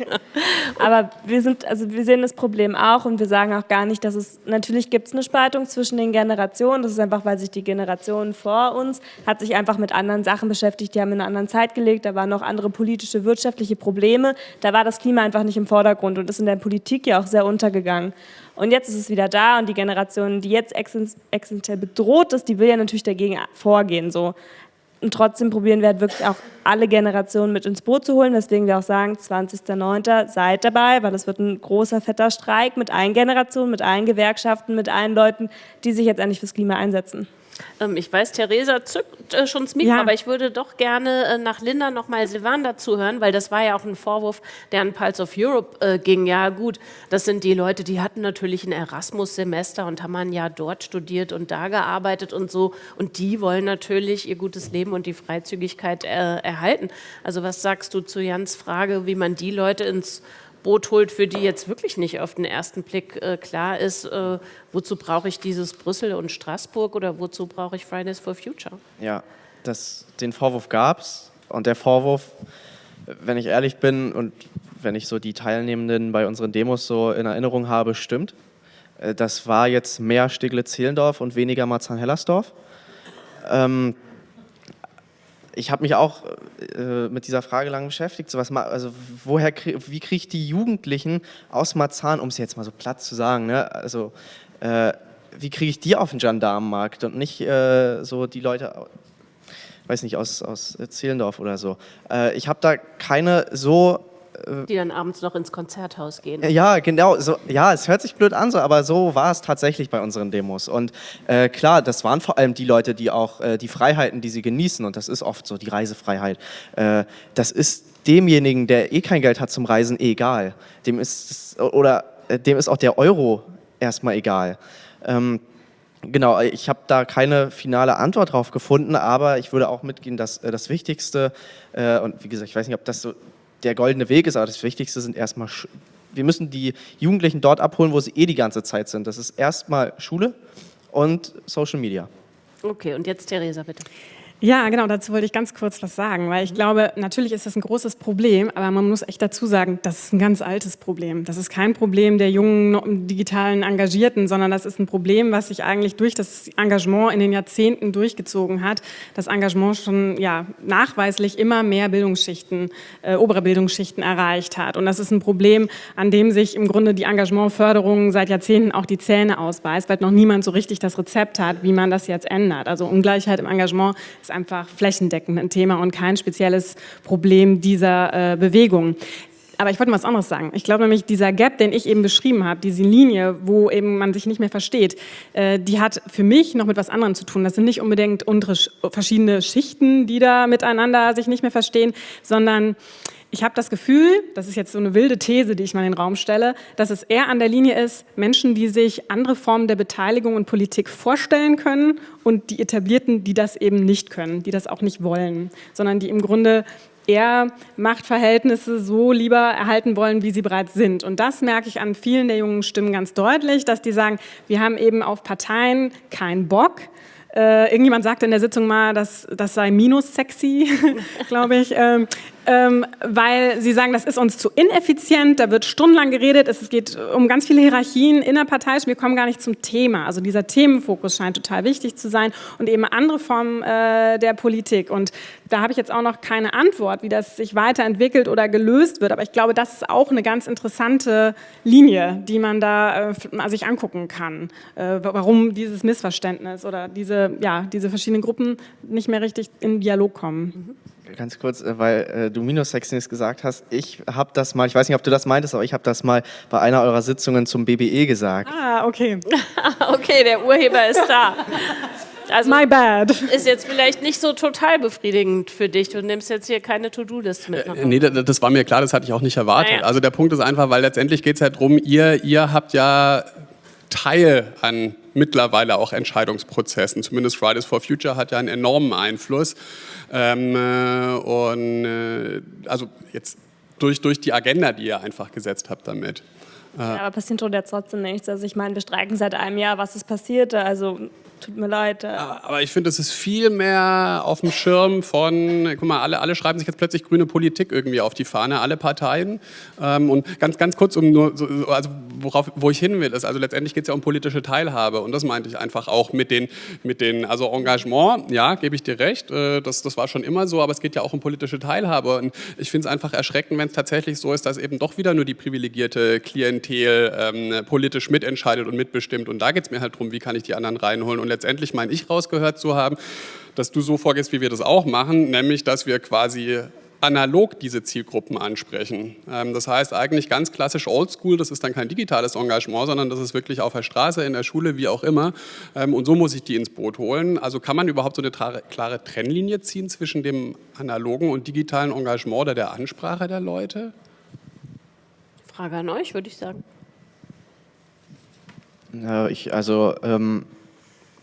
Aber wir sind, also wir sehen das Problem auch und wir sagen auch gar nicht, dass es, natürlich gibt es eine Spaltung zwischen den Generationen, das ist einfach, weil sich die Generation vor uns hat sich einfach mit anderen Sachen beschäftigt, die haben in einer anderen Zeit gelegt, da waren noch andere politische, wirtschaftliche Probleme, da war das Klima einfach nicht im Vordergrund und ist in der Politik ja auch sehr untergegangen. Und jetzt ist es wieder da und die Generation, die jetzt existenziell bedroht ist, die will ja natürlich dagegen vorgehen. So. Und trotzdem probieren wir halt wirklich auch alle Generationen mit ins Boot zu holen, weswegen wir auch sagen, 20.09. seid dabei, weil es wird ein großer, fetter Streik mit allen Generationen, mit allen Gewerkschaften, mit allen Leuten, die sich jetzt endlich fürs Klima einsetzen. Ähm, ich weiß, Theresa zückt äh, schon das Mikro, ja. aber ich würde doch gerne äh, nach Linda noch mal Silvan dazu hören, weil das war ja auch ein Vorwurf, der an Pulse of Europe äh, ging. Ja gut, das sind die Leute, die hatten natürlich ein Erasmus-Semester und haben ein Jahr dort studiert und da gearbeitet und so. Und die wollen natürlich ihr gutes Leben und die Freizügigkeit erhalten. Also was sagst du zu Jans Frage, wie man die Leute ins Boot holt, für die jetzt wirklich nicht auf den ersten Blick äh, klar ist, äh, wozu brauche ich dieses Brüssel und Straßburg oder wozu brauche ich Fridays for Future? Ja, das, den Vorwurf gab es und der Vorwurf, wenn ich ehrlich bin und wenn ich so die Teilnehmenden bei unseren Demos so in Erinnerung habe, stimmt. Äh, das war jetzt mehr Steglitz-Zehlendorf und weniger Marzahn-Hellersdorf. Ähm, ich habe mich auch äh, mit dieser Frage lang beschäftigt. So was, also woher, wie kriege ich die Jugendlichen aus Marzahn, um es jetzt mal so platt zu sagen, ne? also äh, wie kriege ich die auf den Gendarmenmarkt und nicht äh, so die Leute, weiß nicht, aus, aus Zehlendorf oder so. Äh, ich habe da keine so die dann abends noch ins Konzerthaus gehen. Ja, genau. So, ja, es hört sich blöd an, so, aber so war es tatsächlich bei unseren Demos. Und äh, klar, das waren vor allem die Leute, die auch äh, die Freiheiten, die sie genießen, und das ist oft so, die Reisefreiheit, äh, das ist demjenigen, der eh kein Geld hat zum Reisen, egal. Dem ist, oder äh, dem ist auch der Euro erstmal egal. Ähm, Genau, ich habe da keine finale Antwort drauf gefunden, aber ich würde auch mitgehen, dass äh, das Wichtigste, äh, und wie gesagt, ich weiß nicht, ob das so der goldene Weg ist, aber das Wichtigste sind erstmal, wir müssen die Jugendlichen dort abholen, wo sie eh die ganze Zeit sind. Das ist erstmal Schule und Social Media. Okay, und jetzt Theresa, bitte. Ja, genau, dazu wollte ich ganz kurz was sagen, weil ich mhm. glaube, natürlich ist das ein großes Problem, aber man muss echt dazu sagen, das ist ein ganz altes Problem. Das ist kein Problem der jungen digitalen Engagierten, sondern das ist ein Problem, was sich eigentlich durch das Engagement in den Jahrzehnten durchgezogen hat. Das Engagement schon ja, nachweislich immer mehr Bildungsschichten, äh, obere Bildungsschichten erreicht hat. Und das ist ein Problem, an dem sich im Grunde die Engagementförderung seit Jahrzehnten auch die Zähne ausbeißt, weil noch niemand so richtig das Rezept hat, wie man das jetzt ändert. Also Ungleichheit im Engagement ist einfach flächendeckend ein Thema und kein spezielles Problem dieser äh, Bewegung. Aber ich wollte mal was anderes sagen. Ich glaube nämlich, dieser Gap, den ich eben beschrieben habe, diese Linie, wo eben man sich nicht mehr versteht, äh, die hat für mich noch mit was anderem zu tun. Das sind nicht unbedingt verschiedene Schichten, die da miteinander sich nicht mehr verstehen, sondern ich habe das Gefühl, das ist jetzt so eine wilde These, die ich mal in den Raum stelle, dass es eher an der Linie ist, Menschen, die sich andere Formen der Beteiligung und Politik vorstellen können und die Etablierten, die das eben nicht können, die das auch nicht wollen, sondern die im Grunde eher Machtverhältnisse so lieber erhalten wollen, wie sie bereits sind. Und das merke ich an vielen der jungen Stimmen ganz deutlich, dass die sagen, wir haben eben auf Parteien keinen Bock, äh, irgendjemand sagte in der Sitzung mal, dass das sei minus sexy, glaube ich. Ähm, weil sie sagen, das ist uns zu ineffizient, da wird stundenlang geredet, es geht um ganz viele Hierarchien innerparteiisch, wir kommen gar nicht zum Thema. Also dieser Themenfokus scheint total wichtig zu sein und eben andere Formen äh, der Politik. Und da habe ich jetzt auch noch keine Antwort, wie das sich weiterentwickelt oder gelöst wird, aber ich glaube, das ist auch eine ganz interessante Linie, die man da äh, sich angucken kann, äh, warum dieses Missverständnis oder diese, ja, diese verschiedenen Gruppen nicht mehr richtig in Dialog kommen. Mhm ganz kurz, äh, weil äh, du Minus-Sexiness gesagt hast. Ich habe das mal, ich weiß nicht, ob du das meintest, aber ich habe das mal bei einer eurer Sitzungen zum BBE gesagt. Ah, okay. okay, der Urheber ist da. Also My bad. Ist jetzt vielleicht nicht so total befriedigend für dich. Du nimmst jetzt hier keine To-Do-List mit. Äh, nee, das war mir klar, das hatte ich auch nicht erwartet. Naja. Also der Punkt ist einfach, weil letztendlich geht es halt darum, ihr, ihr habt ja Teil an mittlerweile auch Entscheidungsprozessen. Zumindest Fridays for Future hat ja einen enormen Einfluss. Ähm, äh, und äh, also jetzt durch, durch die Agenda, die ihr einfach gesetzt habt damit. Ja, aber passiert jetzt trotzdem nichts. Also ich meine, wir streiken seit einem Jahr, was ist passiert? Also tut mir leid. Aber ich finde, es ist viel mehr auf dem Schirm von, guck mal, alle, alle schreiben sich jetzt plötzlich grüne Politik irgendwie auf die Fahne, alle Parteien. Ähm, und ganz, ganz kurz, um nur, so, also worauf, wo ich hin will, ist, also letztendlich geht es ja um politische Teilhabe und das meinte ich einfach auch mit den, mit den also Engagement, ja, gebe ich dir recht, äh, das, das war schon immer so, aber es geht ja auch um politische Teilhabe und ich finde es einfach erschreckend, wenn es tatsächlich so ist, dass eben doch wieder nur die privilegierte Klientel ähm, politisch mitentscheidet und mitbestimmt und da geht es mir halt darum, wie kann ich die anderen reinholen und letztendlich meine ich rausgehört zu haben, dass du so vorgehst, wie wir das auch machen, nämlich, dass wir quasi analog diese Zielgruppen ansprechen. Ähm, das heißt eigentlich ganz klassisch Oldschool, das ist dann kein digitales Engagement, sondern das ist wirklich auf der Straße, in der Schule, wie auch immer. Ähm, und so muss ich die ins Boot holen. Also kann man überhaupt so eine klare Trennlinie ziehen zwischen dem analogen und digitalen Engagement oder der Ansprache der Leute? Frage an euch, würde ich sagen. Ja, ich, also ähm,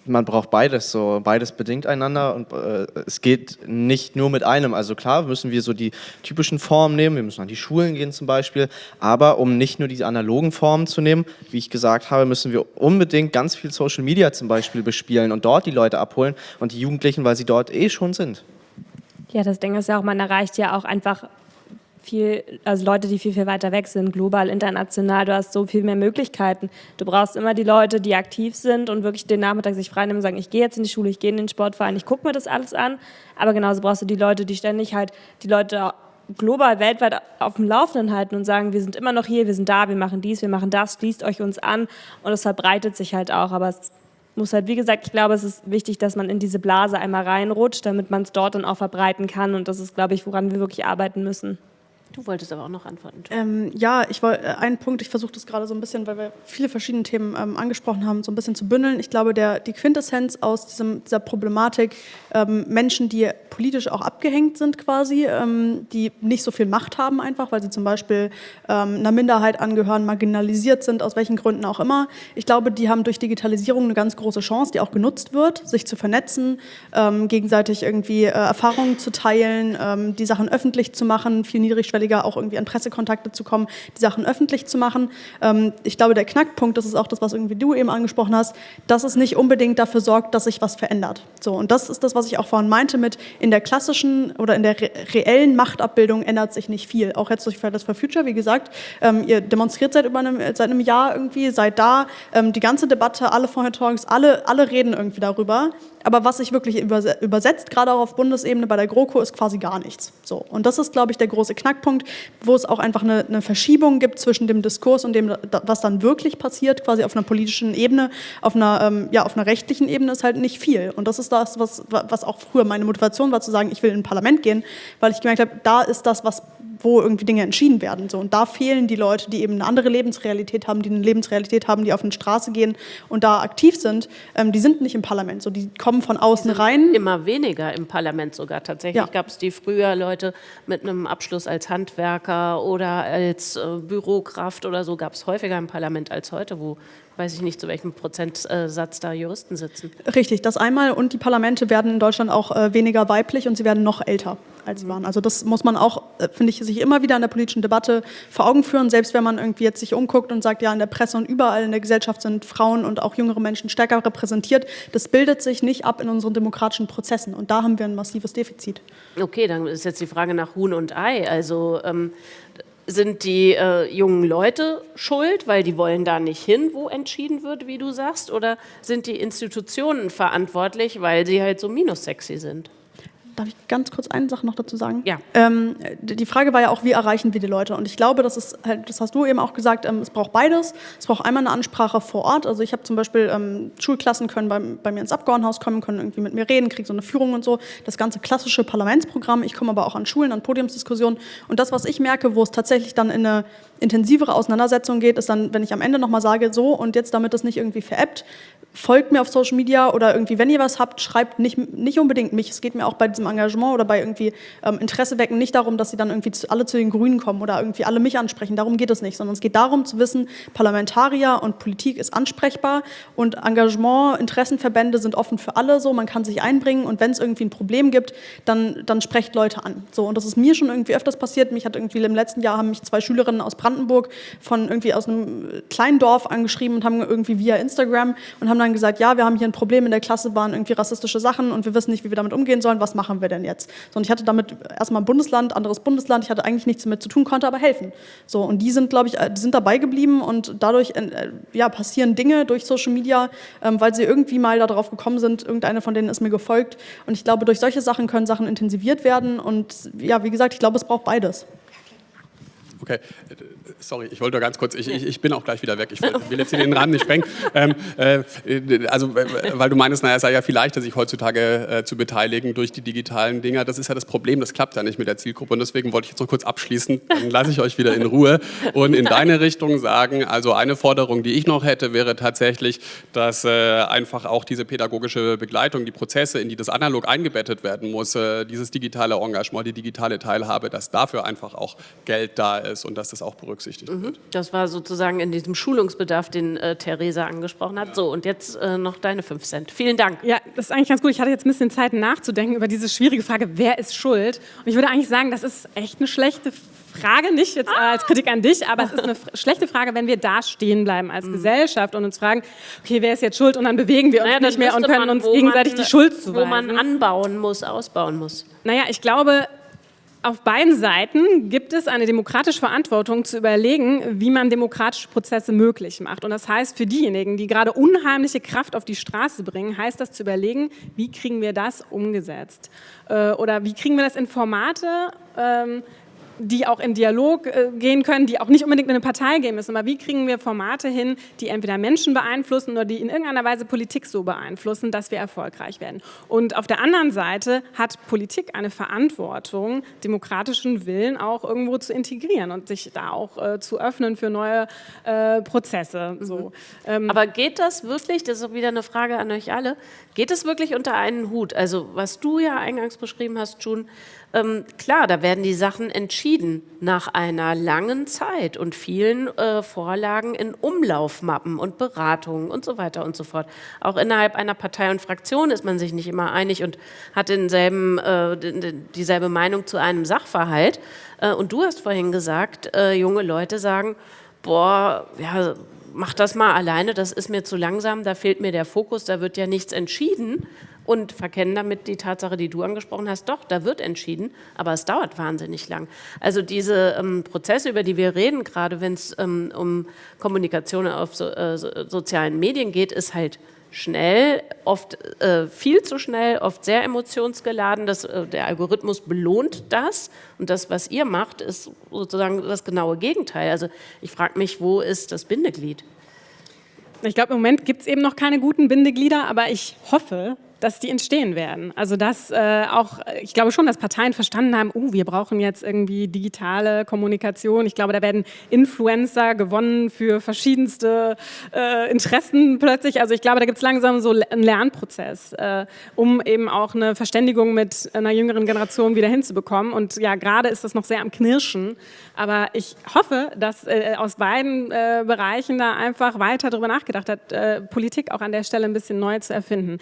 man braucht beides, so beides bedingt einander und äh, es geht nicht nur mit einem. Also klar müssen wir so die typischen Formen nehmen, wir müssen an die Schulen gehen zum Beispiel, aber um nicht nur diese analogen Formen zu nehmen, wie ich gesagt habe, müssen wir unbedingt ganz viel Social Media zum Beispiel bespielen und dort die Leute abholen und die Jugendlichen, weil sie dort eh schon sind. Ja, das Ding ist ja auch, man erreicht ja auch einfach viel, also Leute, die viel, viel weiter weg sind, global, international, du hast so viel mehr Möglichkeiten. Du brauchst immer die Leute, die aktiv sind und wirklich den Nachmittag sich frei nehmen und sagen, ich gehe jetzt in die Schule, ich gehe in den Sportverein, ich gucke mir das alles an. Aber genauso brauchst du die Leute, die ständig halt die Leute global, weltweit auf dem Laufenden halten und sagen, wir sind immer noch hier, wir sind da, wir machen dies, wir machen das, schließt euch uns an und es verbreitet sich halt auch. Aber es muss halt, wie gesagt, ich glaube, es ist wichtig, dass man in diese Blase einmal reinrutscht, damit man es dort dann auch verbreiten kann und das ist, glaube ich, woran wir wirklich arbeiten müssen. Du wolltest aber auch noch antworten. Ähm, ja, ich wollte äh, einen Punkt, ich versuche das gerade so ein bisschen, weil wir viele verschiedene Themen ähm, angesprochen haben, so ein bisschen zu bündeln. Ich glaube, der, die Quintessenz aus diesem, dieser Problematik, ähm, Menschen, die politisch auch abgehängt sind quasi, ähm, die nicht so viel Macht haben einfach, weil sie zum Beispiel ähm, einer Minderheit angehören, marginalisiert sind, aus welchen Gründen auch immer. Ich glaube, die haben durch Digitalisierung eine ganz große Chance, die auch genutzt wird, sich zu vernetzen, ähm, gegenseitig irgendwie äh, Erfahrungen zu teilen, die Sachen öffentlich zu machen, viel niedrigschwelliger niedrigschwelliger auch irgendwie an Pressekontakte zu kommen, die Sachen öffentlich zu machen. Ähm, ich glaube, der Knackpunkt, das ist auch das, was irgendwie du eben angesprochen hast, dass es nicht unbedingt dafür sorgt, dass sich was verändert. So, und das ist das, was ich auch vorhin meinte mit in der klassischen oder in der re reellen Machtabbildung ändert sich nicht viel. Auch jetzt durch Fridays for Future, wie gesagt, ähm, ihr demonstriert seit über einem, seit einem Jahr irgendwie, seid da, ähm, die ganze Debatte, alle Vorher-Talks, alle, alle reden irgendwie darüber. Aber was sich wirklich übersetzt, gerade auch auf Bundesebene bei der GroKo, ist quasi gar nichts. So. Und das ist, glaube ich, der große Knackpunkt, wo es auch einfach eine, eine, Verschiebung gibt zwischen dem Diskurs und dem, was dann wirklich passiert, quasi auf einer politischen Ebene, auf einer, ähm, ja, auf einer rechtlichen Ebene ist halt nicht viel. Und das ist das, was, was auch früher meine Motivation war, zu sagen, ich will in ein Parlament gehen, weil ich gemerkt habe, da ist das, was wo irgendwie Dinge entschieden werden. So. Und da fehlen die Leute, die eben eine andere Lebensrealität haben, die eine Lebensrealität haben, die auf eine Straße gehen und da aktiv sind. Ähm, die sind nicht im Parlament, so. die kommen von außen rein. Immer weniger im Parlament sogar. Tatsächlich ja. gab es die früher Leute mit einem Abschluss als Handwerker oder als äh, Bürokraft oder so, gab es häufiger im Parlament als heute, wo weiß ich nicht, zu welchem Prozentsatz da Juristen sitzen. Richtig, das einmal. Und die Parlamente werden in Deutschland auch äh, weniger weiblich und sie werden noch älter als sie waren. Also das muss man auch, äh, finde ich, sich immer wieder in der politischen Debatte vor Augen führen. Selbst wenn man irgendwie jetzt sich umguckt und sagt, ja, in der Presse und überall in der Gesellschaft sind Frauen und auch jüngere Menschen stärker repräsentiert, das bildet sich nicht ab in unseren demokratischen Prozessen. Und da haben wir ein massives Defizit. Okay, dann ist jetzt die Frage nach Huhn und Ei. Also ähm, sind die äh, jungen Leute schuld, weil die wollen da nicht hin, wo entschieden wird, wie du sagst? Oder sind die Institutionen verantwortlich, weil sie halt so minussexy sind? Darf ich ganz kurz eine Sache noch dazu sagen? Ja. Ähm, die Frage war ja auch, wie erreichen wir die Leute? Und ich glaube, das ist halt, das hast du eben auch gesagt, ähm, es braucht beides. Es braucht einmal eine Ansprache vor Ort. Also ich habe zum Beispiel ähm, Schulklassen können bei, bei, mir ins Abgeordnetenhaus kommen, können irgendwie mit mir reden, kriegen so eine Führung und so. Das ganze klassische Parlamentsprogramm. Ich komme aber auch an Schulen, an Podiumsdiskussionen. Und das, was ich merke, wo es tatsächlich dann in eine intensivere Auseinandersetzung geht, ist dann, wenn ich am Ende nochmal sage, so und jetzt damit das nicht irgendwie veräppt, folgt mir auf Social Media oder irgendwie, wenn ihr was habt, schreibt nicht, nicht unbedingt mich. Es geht mir auch bei diesem Engagement oder bei irgendwie ähm, Interesse wecken nicht darum, dass sie dann irgendwie zu, alle zu den Grünen kommen oder irgendwie alle mich ansprechen. Darum geht es nicht, sondern es geht darum zu wissen, Parlamentarier und Politik ist ansprechbar und Engagement, Interessenverbände sind offen für alle so, man kann sich einbringen und wenn es irgendwie ein Problem gibt, dann, dann sprecht Leute an. So, und das ist mir schon irgendwie öfters passiert. Mich hat irgendwie im letzten Jahr haben mich zwei Schülerinnen aus Brandenburg von irgendwie aus einem kleinen Dorf angeschrieben und haben irgendwie via Instagram und haben dann gesagt, ja, wir haben hier ein Problem in der Klasse, waren irgendwie rassistische Sachen und wir wissen nicht, wie wir damit umgehen sollen, was machen wir denn jetzt? So, und ich hatte damit erstmal ein Bundesland, anderes Bundesland, ich hatte eigentlich nichts damit zu tun, konnte aber helfen. So, und die sind, glaube ich, die sind dabei geblieben und dadurch äh, ja, passieren Dinge durch Social Media, ähm, weil sie irgendwie mal darauf gekommen sind, irgendeine von denen ist mir gefolgt und ich glaube, durch solche Sachen können Sachen intensiviert werden und ja, wie gesagt, ich glaube, es braucht beides. Okay, sorry, ich wollte ganz kurz, ich, ich, ich, bin auch gleich wieder weg, ich will, will jetzt hier den Rahmen nicht sprengen. Ähm, äh, also, weil du meinst, naja, es sei ja viel leichter, sich heutzutage äh, zu beteiligen durch die digitalen Dinger. Das ist ja das Problem, das klappt ja nicht mit der Zielgruppe. Und deswegen wollte ich jetzt noch kurz abschließen, dann lasse ich euch wieder in Ruhe und in deine Richtung sagen, also eine Forderung, die ich noch hätte, wäre tatsächlich, dass äh, einfach auch diese pädagogische Begleitung, die Prozesse, in die das analog eingebettet werden muss, äh, dieses digitale Engagement, die digitale Teilhabe, dass dafür einfach auch Geld da ist ist und dass das auch berücksichtigt mhm. wird. Das war sozusagen in diesem Schulungsbedarf, den äh, Theresa angesprochen hat. Ja. So, und jetzt äh, noch deine 5 Cent. Vielen Dank. Ja, das ist eigentlich ganz gut. Ich hatte jetzt ein bisschen Zeit nachzudenken über diese schwierige Frage, wer ist schuld? Und ich würde eigentlich sagen, das ist echt eine schlechte Frage, nicht jetzt ah. als Kritik an dich, aber es ist eine schlechte Frage, wenn wir da stehen bleiben als mhm. Gesellschaft und uns fragen, okay, wer ist jetzt schuld? Und dann bewegen wir uns naja, nicht mehr und können man, uns gegenseitig man, die Schuld zuweisen. Wo man anbauen muss, ausbauen muss. Naja, ich glaube, auf beiden Seiten gibt es eine demokratische Verantwortung zu überlegen, wie man demokratische Prozesse möglich macht. Und das heißt, für diejenigen, die gerade unheimliche Kraft auf die Straße bringen, heißt das zu überlegen, wie kriegen wir das umgesetzt? Äh, oder wie kriegen wir das in Formate, ähm, die auch in Dialog äh, gehen können, die auch nicht unbedingt in eine Partei gehen müssen. Aber wie kriegen wir Formate hin, die entweder Menschen beeinflussen oder die in irgendeiner Weise Politik so beeinflussen, dass wir erfolgreich werden? Und auf der anderen Seite hat Politik eine Verantwortung, demokratischen Willen auch irgendwo zu integrieren und sich da auch äh, zu öffnen für neue äh, Prozesse. So. Mhm. Ähm, Aber geht das wirklich, das ist auch wieder eine Frage an euch alle, geht es wirklich unter einen Hut? Also was du ja eingangs beschrieben hast, June, ähm, klar, da werden die Sachen entschieden nach einer langen Zeit und vielen äh, Vorlagen in Umlaufmappen und Beratungen und so weiter und so fort. Auch innerhalb einer Partei und Fraktion ist man sich nicht immer einig und hat denselben, äh, dieselbe Meinung zu einem Sachverhalt. Äh, und du hast vorhin gesagt, äh, junge Leute sagen, boah, ja, mach das mal alleine, das ist mir zu langsam, da fehlt mir der Fokus, da wird ja nichts entschieden und verkennen damit die Tatsache, die du angesprochen hast, doch, da wird entschieden, aber es dauert wahnsinnig lang. Also diese ähm, Prozesse, über die wir reden, gerade wenn es ähm, um Kommunikation auf so, äh, sozialen Medien geht, ist halt schnell, oft äh, viel zu schnell, oft sehr emotionsgeladen. Das, äh, der Algorithmus belohnt das und das, was ihr macht, ist sozusagen das genaue Gegenteil. Also ich frage mich, wo ist das Bindeglied? Ich glaube, im Moment gibt es eben noch keine guten Bindeglieder, aber ich hoffe, dass die entstehen werden. Also dass äh, auch, ich glaube schon, dass Parteien verstanden haben, uh, wir brauchen jetzt irgendwie digitale Kommunikation. Ich glaube, da werden Influencer gewonnen für verschiedenste äh, Interessen plötzlich. Also ich glaube, da gibt es langsam so einen Lernprozess, äh, um eben auch eine Verständigung mit einer jüngeren Generation wieder hinzubekommen. Und ja, gerade ist das noch sehr am Knirschen. Aber ich hoffe, dass äh, aus beiden äh, Bereichen da einfach weiter darüber nachgedacht hat, äh, Politik auch an der Stelle ein bisschen neu zu erfinden.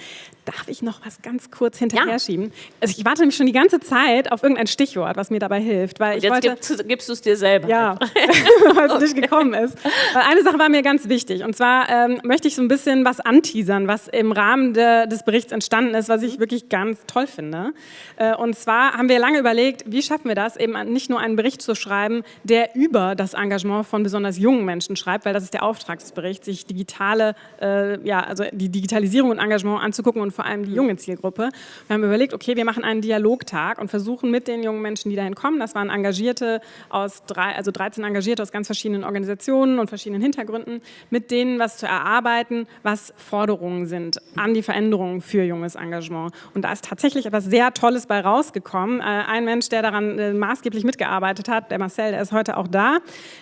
Darf ich noch was ganz kurz hinterher ja. schieben? Also ich warte nämlich schon die ganze Zeit auf irgendein Stichwort, was mir dabei hilft. Weil ich jetzt wollte, gibst, gibst du es dir selber. Ja, weil es nicht gekommen ist. Weil eine Sache war mir ganz wichtig. Und zwar ähm, möchte ich so ein bisschen was anteasern, was im Rahmen de, des Berichts entstanden ist, was ich wirklich ganz toll finde. Äh, und zwar haben wir lange überlegt, wie schaffen wir das, eben nicht nur einen Bericht zu schreiben, der über das Engagement von besonders jungen Menschen schreibt, weil das ist der Auftrag des Berichts, sich digitale, äh, ja, also die Digitalisierung und Engagement anzugucken und vor allem die junge Zielgruppe. Wir haben überlegt, okay, wir machen einen Dialogtag und versuchen mit den jungen Menschen, die dahin kommen, das waren Engagierte aus drei, also 13 Engagierte aus ganz verschiedenen Organisationen und verschiedenen Hintergründen, mit denen was zu erarbeiten, was Forderungen sind an die Veränderungen für junges Engagement. Und da ist tatsächlich etwas sehr Tolles bei rausgekommen. Äh, ein Mensch, der daran äh, maßgeblich mitgearbeitet hat, der Marcel, der ist heute auch da.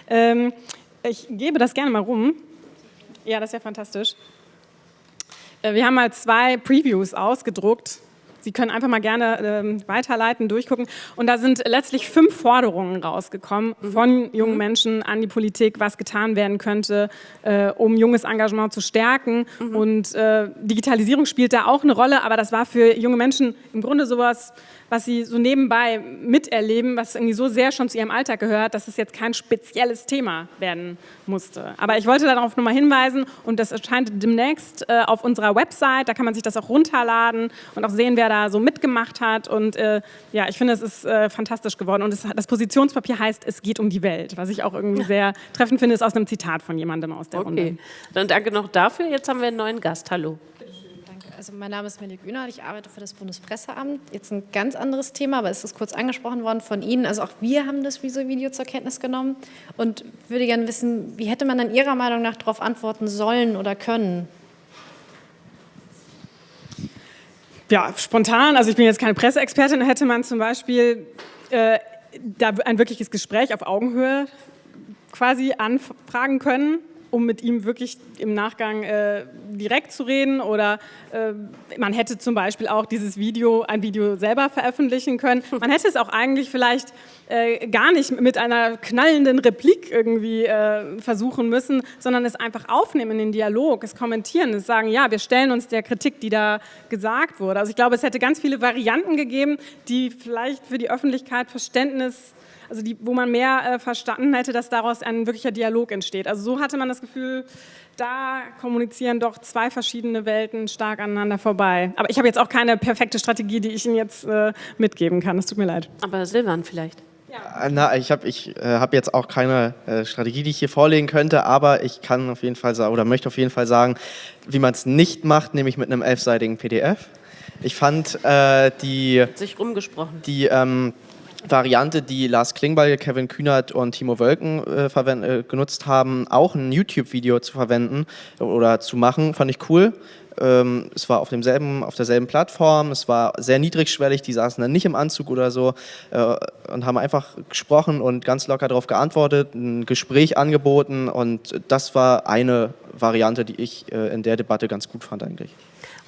Ähm, ich gebe das gerne mal rum. Ja, das ja fantastisch. Äh, wir haben mal zwei Previews ausgedruckt. Sie können einfach mal gerne ähm, weiterleiten, durchgucken. Und da sind letztlich fünf Forderungen rausgekommen mhm. von jungen mhm. Menschen an die Politik, was getan werden könnte, äh, um junges Engagement zu stärken. Mhm. Und äh, Digitalisierung spielt da auch eine Rolle, aber das war für junge Menschen im Grunde sowas, was sie so nebenbei miterleben, was irgendwie so sehr schon zu ihrem Alltag gehört, dass es jetzt kein spezielles Thema werden musste. Aber ich wollte darauf nochmal hinweisen und das erscheint demnächst äh, auf unserer Website, da kann man sich das auch runterladen und auch sehen, wer da so mitgemacht hat und äh, ja, ich finde, es ist äh, fantastisch geworden und es, das Positionspapier heißt, es geht um die Welt, was ich auch irgendwie sehr treffend finde, ist aus einem Zitat von jemandem aus der okay. Runde. Dann danke noch dafür. Jetzt haben wir einen neuen Gast. Hallo. Also mein Name ist Melly Günert, ich arbeite für das Bundespresseamt. Jetzt ein ganz anderes Thema, aber es ist kurz angesprochen worden von Ihnen. Also auch wir haben das Video zur Kenntnis genommen und würde gerne wissen, wie hätte man dann Ihrer Meinung nach darauf antworten sollen oder können? Ja, spontan, also ich bin jetzt keine Presseexpertin, hätte man zum Beispiel äh, da ein wirkliches Gespräch auf Augenhöhe quasi anfragen können um mit ihm wirklich im Nachgang äh, direkt zu reden oder äh, man hätte zum Beispiel auch dieses Video, ein Video selber veröffentlichen können. Man hätte es auch eigentlich vielleicht äh, gar nicht mit einer knallenden Replik irgendwie äh, versuchen müssen, sondern es einfach aufnehmen in den Dialog, es kommentieren, es sagen, ja, wir stellen uns der Kritik, die da gesagt wurde. Also ich glaube, es hätte ganz viele Varianten gegeben, die vielleicht für die Öffentlichkeit Verständnis also die, wo man mehr äh, verstanden hätte, dass daraus ein wirklicher Dialog entsteht. Also so hatte man das Gefühl, da kommunizieren doch zwei verschiedene Welten stark aneinander vorbei. Aber ich habe jetzt auch keine perfekte Strategie, die ich Ihnen jetzt äh, mitgeben kann. Es tut mir leid. Aber Silvan vielleicht. Ja. Äh, na, ich habe ich, äh, hab jetzt auch keine äh, Strategie, die ich hier vorlegen könnte, aber ich kann auf jeden Fall sagen, oder möchte auf jeden Fall sagen, wie man es nicht macht, nämlich mit einem elfseitigen PDF. Ich fand äh, die... Hat sich rumgesprochen. Die... Ähm, Variante, die Lars Klingbeil, Kevin Kühnert und Timo Wölken äh, äh, genutzt haben, auch ein YouTube-Video zu verwenden oder zu machen, fand ich cool. Ähm, es war auf, demselben, auf derselben Plattform, es war sehr niedrigschwellig, die saßen dann nicht im Anzug oder so äh, und haben einfach gesprochen und ganz locker darauf geantwortet, ein Gespräch angeboten und das war eine Variante, die ich äh, in der Debatte ganz gut fand eigentlich.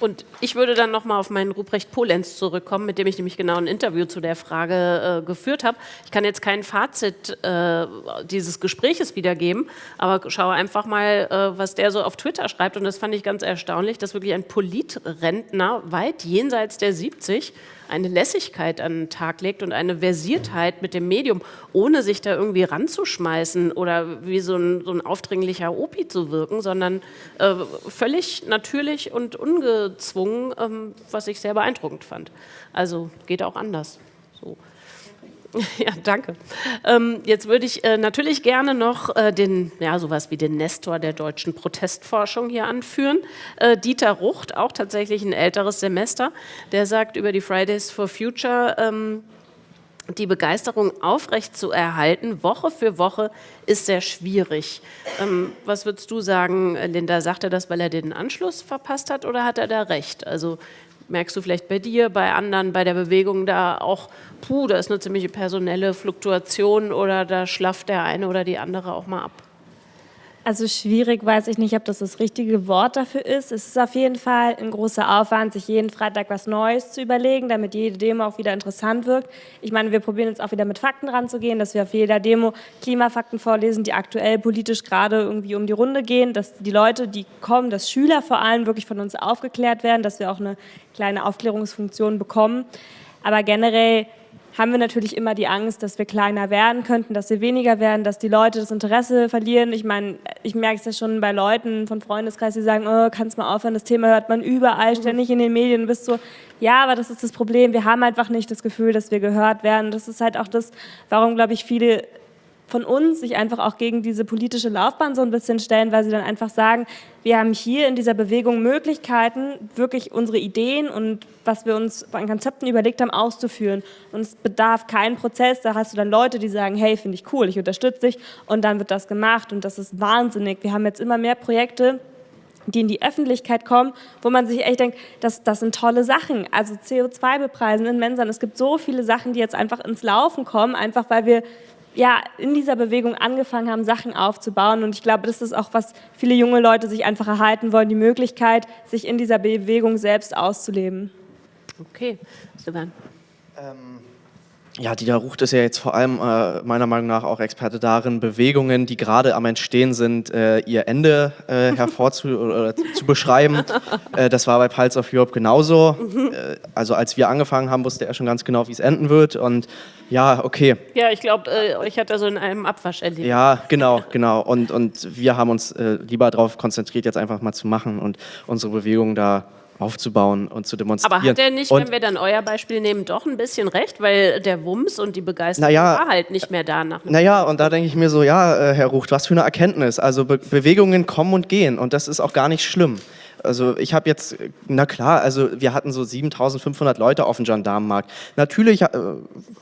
Und ich würde dann nochmal auf meinen Ruprecht Polenz zurückkommen, mit dem ich nämlich genau ein Interview zu der Frage äh, geführt habe. Ich kann jetzt kein Fazit äh, dieses Gespräches wiedergeben, aber schaue einfach mal, äh, was der so auf Twitter schreibt. Und das fand ich ganz erstaunlich, dass wirklich ein Politrentner weit jenseits der 70 eine Lässigkeit an den Tag legt und eine Versiertheit mit dem Medium, ohne sich da irgendwie ranzuschmeißen oder wie so ein, so ein aufdringlicher Opi zu wirken, sondern äh, völlig natürlich und ungezwungen, ähm, was ich sehr beeindruckend fand. Also geht auch anders. So. Ja, danke. Ähm, jetzt würde ich äh, natürlich gerne noch äh, den, ja, sowas wie den Nestor der deutschen Protestforschung hier anführen. Äh, Dieter Rucht, auch tatsächlich ein älteres Semester, der sagt über die Fridays for Future, ähm, die Begeisterung aufrecht zu erhalten, Woche für Woche, ist sehr schwierig. Ähm, was würdest du sagen, Linda? Sagt er das, weil er den Anschluss verpasst hat oder hat er da recht? Also merkst du vielleicht bei dir, bei anderen, bei der Bewegung da auch, puh, da ist eine ziemliche personelle Fluktuation oder da schlafft der eine oder die andere auch mal ab? Also schwierig weiß ich nicht, ob das das richtige Wort dafür ist. Es ist auf jeden Fall ein großer Aufwand, sich jeden Freitag was Neues zu überlegen, damit jede Demo auch wieder interessant wirkt. Ich meine, wir probieren jetzt auch wieder mit Fakten ranzugehen, dass wir auf jeder Demo Klimafakten vorlesen, die aktuell politisch gerade irgendwie um die Runde gehen, dass die Leute, die kommen, dass Schüler vor allem wirklich von uns aufgeklärt werden, dass wir auch eine kleine Aufklärungsfunktion bekommen. Aber generell haben wir natürlich immer die Angst, dass wir kleiner werden könnten, dass wir weniger werden, dass die Leute das Interesse verlieren. Ich meine, ich merke es ja schon bei Leuten von Freundeskreis, die sagen, oh, kannst mal aufhören, das Thema hört man überall, ständig in den Medien. Du bist so, ja, aber das ist das Problem. Wir haben einfach nicht das Gefühl, dass wir gehört werden. Das ist halt auch das, warum, glaube ich, viele von uns sich einfach auch gegen diese politische Laufbahn so ein bisschen stellen, weil sie dann einfach sagen, wir haben hier in dieser Bewegung Möglichkeiten, wirklich unsere Ideen und was wir uns an Konzepten überlegt haben, auszuführen. Und es bedarf keinen Prozess, da hast du dann Leute, die sagen, hey, finde ich cool, ich unterstütze dich und dann wird das gemacht und das ist wahnsinnig. Wir haben jetzt immer mehr Projekte, die in die Öffentlichkeit kommen, wo man sich echt denkt, das, das sind tolle Sachen. Also CO2 bepreisen in Mensern. Es gibt so viele Sachen, die jetzt einfach ins Laufen kommen, einfach weil wir ja, in dieser Bewegung angefangen haben, Sachen aufzubauen. Und ich glaube, das ist auch, was viele junge Leute sich einfach erhalten wollen, die Möglichkeit, sich in dieser Bewegung selbst auszuleben. Okay, Stefan. Ähm, ja, Dieter Rucht ist ja jetzt vor allem äh, meiner Meinung nach auch Experte darin, Bewegungen, die gerade am Entstehen sind, äh, ihr Ende äh, hervorzu zu beschreiben. Äh, das war bei Pulse of Europe genauso. Mhm. Äh, also als wir angefangen haben, wusste er schon ganz genau, wie es enden wird. Und ja, okay. Ja, ich glaube, äh, euch hat er so in einem Abwasch erlebt. Ja, genau, genau. Und, und wir haben uns lieber darauf konzentriert, jetzt einfach mal zu machen und unsere Bewegung da aufzubauen und zu demonstrieren. Aber hat er nicht, und, wenn wir dann euer Beispiel nehmen, doch ein bisschen recht, weil der Wumms und die Begeisterung naja, war halt nicht mehr da. Nach naja, und da denke ich mir so, ja, äh, Herr Rucht, was für eine Erkenntnis. Also Be Bewegungen kommen und gehen und das ist auch gar nicht schlimm. Also ich habe jetzt, na klar, also wir hatten so 7500 Leute auf dem Gendarmenmarkt. Natürlich äh,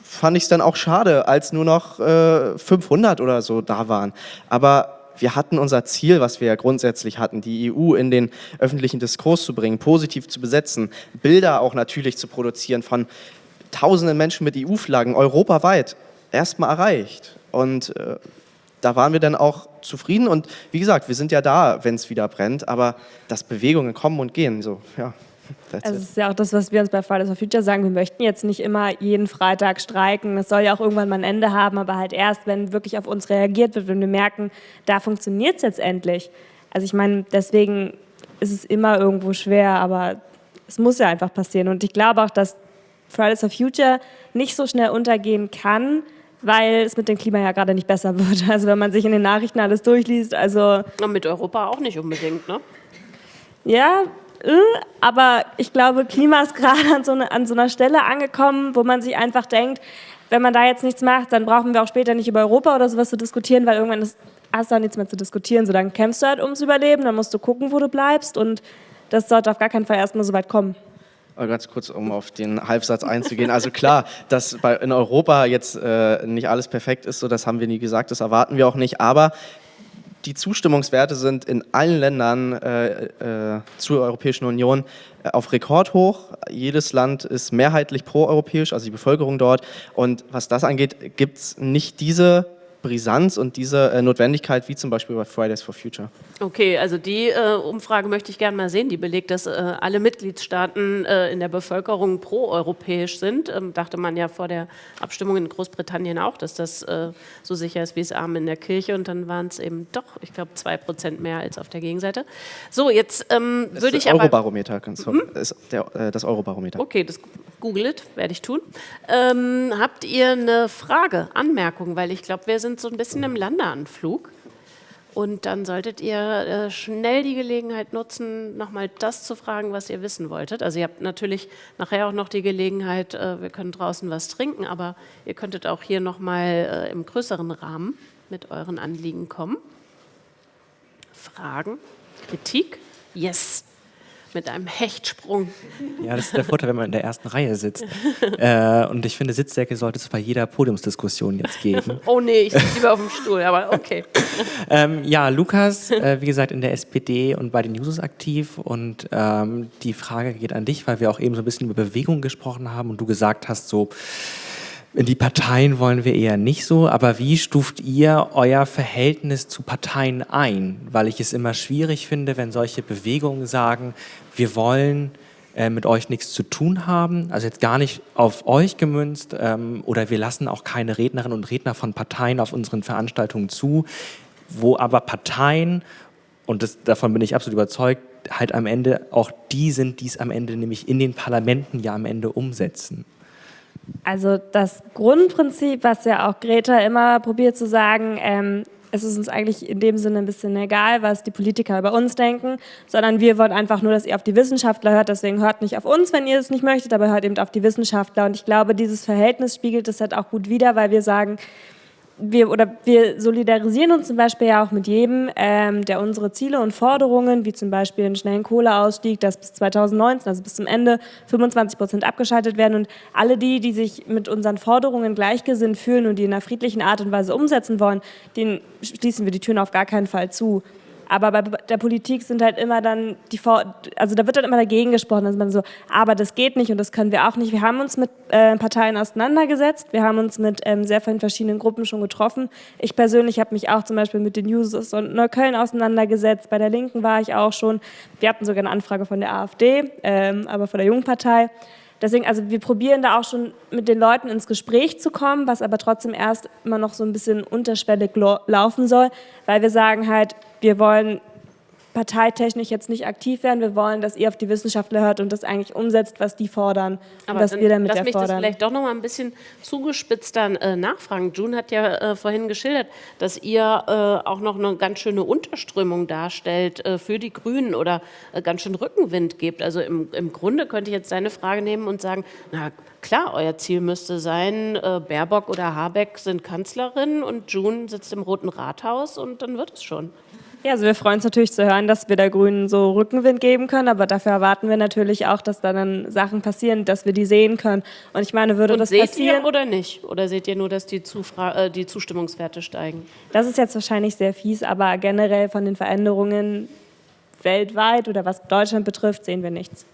fand ich es dann auch schade, als nur noch äh, 500 oder so da waren. Aber wir hatten unser Ziel, was wir ja grundsätzlich hatten, die EU in den öffentlichen Diskurs zu bringen, positiv zu besetzen, Bilder auch natürlich zu produzieren von tausenden Menschen mit EU-Flaggen europaweit, erstmal erreicht. Und äh, da waren wir dann auch zufrieden und wie gesagt, wir sind ja da, wenn es wieder brennt, aber dass Bewegungen kommen und gehen, so, ja. That's also es ist ja auch das, was wir uns bei Fridays for Future sagen. Wir möchten jetzt nicht immer jeden Freitag streiken. Es soll ja auch irgendwann mal ein Ende haben, aber halt erst, wenn wirklich auf uns reagiert wird, wenn wir merken, da funktioniert es jetzt endlich. Also ich meine, deswegen ist es immer irgendwo schwer, aber es muss ja einfach passieren. Und ich glaube auch, dass Fridays for Future nicht so schnell untergehen kann, weil es mit dem Klima ja gerade nicht besser wird. Also wenn man sich in den Nachrichten alles durchliest, also... Und mit Europa auch nicht unbedingt, ne? Ja, aber ich glaube, Klima ist gerade an, so eine, an so einer Stelle angekommen, wo man sich einfach denkt, wenn man da jetzt nichts macht, dann brauchen wir auch später nicht über Europa oder sowas zu diskutieren, weil irgendwann ist, hast du auch nichts mehr zu diskutieren. So, dann kämpfst du halt ums Überleben, dann musst du gucken, wo du bleibst und das sollte auf gar keinen Fall erstmal so weit kommen. ganz kurz, um auf den Halbsatz einzugehen. Also klar, dass bei, in Europa jetzt äh, nicht alles perfekt ist, so das haben wir nie gesagt, das erwarten wir auch nicht, aber die Zustimmungswerte sind in allen Ländern äh, äh, zur Europäischen Union äh, auf Rekord hoch. Jedes Land ist mehrheitlich proeuropäisch, also die Bevölkerung dort. Und was das angeht, gibt es nicht diese Brisanz und diese äh, Notwendigkeit, wie zum Beispiel bei Fridays for Future. Okay, also die äh, Umfrage möchte ich gerne mal sehen, die belegt, dass äh, alle Mitgliedstaaten äh, in der Bevölkerung proeuropäisch sind. Ähm, dachte man ja vor der Abstimmung in Großbritannien auch, dass das äh, so sicher ist wie es Arm in der Kirche und dann waren es eben doch, ich glaube, zwei Prozent mehr als auf der Gegenseite. So, jetzt ähm, würde ich aber... Eurobarometer, ganz hm? ist der, äh, das Eurobarometer. Okay, das googelt, werde ich tun. Ähm, habt ihr eine Frage, Anmerkung, weil ich glaube, wir sind so ein bisschen im Landeanflug. Und dann solltet ihr äh, schnell die Gelegenheit nutzen, nochmal das zu fragen, was ihr wissen wolltet. Also ihr habt natürlich nachher auch noch die Gelegenheit, äh, wir können draußen was trinken, aber ihr könntet auch hier nochmal äh, im größeren Rahmen mit euren Anliegen kommen. Fragen? Kritik? Yes mit einem Hechtsprung. Ja, das ist der Vorteil, wenn man in der ersten Reihe sitzt. äh, und ich finde, Sitzdecke sollte es bei jeder Podiumsdiskussion jetzt geben. oh nee, ich sitze lieber auf dem Stuhl, aber okay. ähm, ja, Lukas, äh, wie gesagt, in der SPD und bei den Jusos aktiv. Und ähm, die Frage geht an dich, weil wir auch eben so ein bisschen über Bewegung gesprochen haben und du gesagt hast, so, in die Parteien wollen wir eher nicht so, aber wie stuft ihr euer Verhältnis zu Parteien ein? Weil ich es immer schwierig finde, wenn solche Bewegungen sagen, wir wollen äh, mit euch nichts zu tun haben, also jetzt gar nicht auf euch gemünzt ähm, oder wir lassen auch keine Rednerinnen und Redner von Parteien auf unseren Veranstaltungen zu, wo aber Parteien, und das, davon bin ich absolut überzeugt, halt am Ende auch die sind, die es am Ende nämlich in den Parlamenten ja am Ende umsetzen. Also das Grundprinzip, was ja auch Greta immer probiert zu sagen, ähm, es ist uns eigentlich in dem Sinne ein bisschen egal, was die Politiker über uns denken, sondern wir wollen einfach nur, dass ihr auf die Wissenschaftler hört. Deswegen hört nicht auf uns, wenn ihr es nicht möchtet, aber hört eben auf die Wissenschaftler. Und ich glaube, dieses Verhältnis spiegelt es halt auch gut wider, weil wir sagen, wir, oder wir solidarisieren uns zum Beispiel ja auch mit jedem, ähm, der unsere Ziele und Forderungen, wie zum Beispiel einen schnellen Kohleausstieg, dass bis 2019, also bis zum Ende, 25 Prozent abgeschaltet werden. Und alle die, die sich mit unseren Forderungen gleichgesinnt fühlen und die in einer friedlichen Art und Weise umsetzen wollen, denen schließen wir die Türen auf gar keinen Fall zu. Aber bei der Politik sind halt immer dann die, Vor also da wird dann immer dagegen gesprochen, dass man so, aber das geht nicht und das können wir auch nicht. Wir haben uns mit äh, Parteien auseinandergesetzt, wir haben uns mit ähm, sehr vielen verschiedenen Gruppen schon getroffen. Ich persönlich habe mich auch zum Beispiel mit den Users und Neukölln auseinandergesetzt. Bei der Linken war ich auch schon. Wir hatten sogar eine Anfrage von der AfD, ähm, aber von der Jungpartei. Deswegen, also wir probieren da auch schon mit den Leuten ins Gespräch zu kommen, was aber trotzdem erst immer noch so ein bisschen unterschwellig laufen soll, weil wir sagen halt, wir wollen parteitechnisch jetzt nicht aktiv werden. Wir wollen, dass ihr auf die Wissenschaftler hört und das eigentlich umsetzt, was die fordern Aber was wir damit lass mich das vielleicht doch noch mal ein bisschen zugespitzt dann äh, nachfragen. June hat ja äh, vorhin geschildert, dass ihr äh, auch noch eine ganz schöne Unterströmung darstellt äh, für die Grünen oder äh, ganz schön Rückenwind gibt. Also im, im Grunde könnte ich jetzt deine Frage nehmen und sagen, na klar, euer Ziel müsste sein, äh, Baerbock oder Habeck sind Kanzlerin und June sitzt im Roten Rathaus und dann wird es schon. Ja, also wir freuen uns natürlich zu hören, dass wir der Grünen so Rückenwind geben können, aber dafür erwarten wir natürlich auch, dass da dann Sachen passieren, dass wir die sehen können. Und ich meine, würde Und das seht passieren... ihr oder nicht? Oder seht ihr nur, dass die, Zufra äh, die Zustimmungswerte steigen? Das ist jetzt wahrscheinlich sehr fies, aber generell von den Veränderungen weltweit oder was Deutschland betrifft, sehen wir nichts.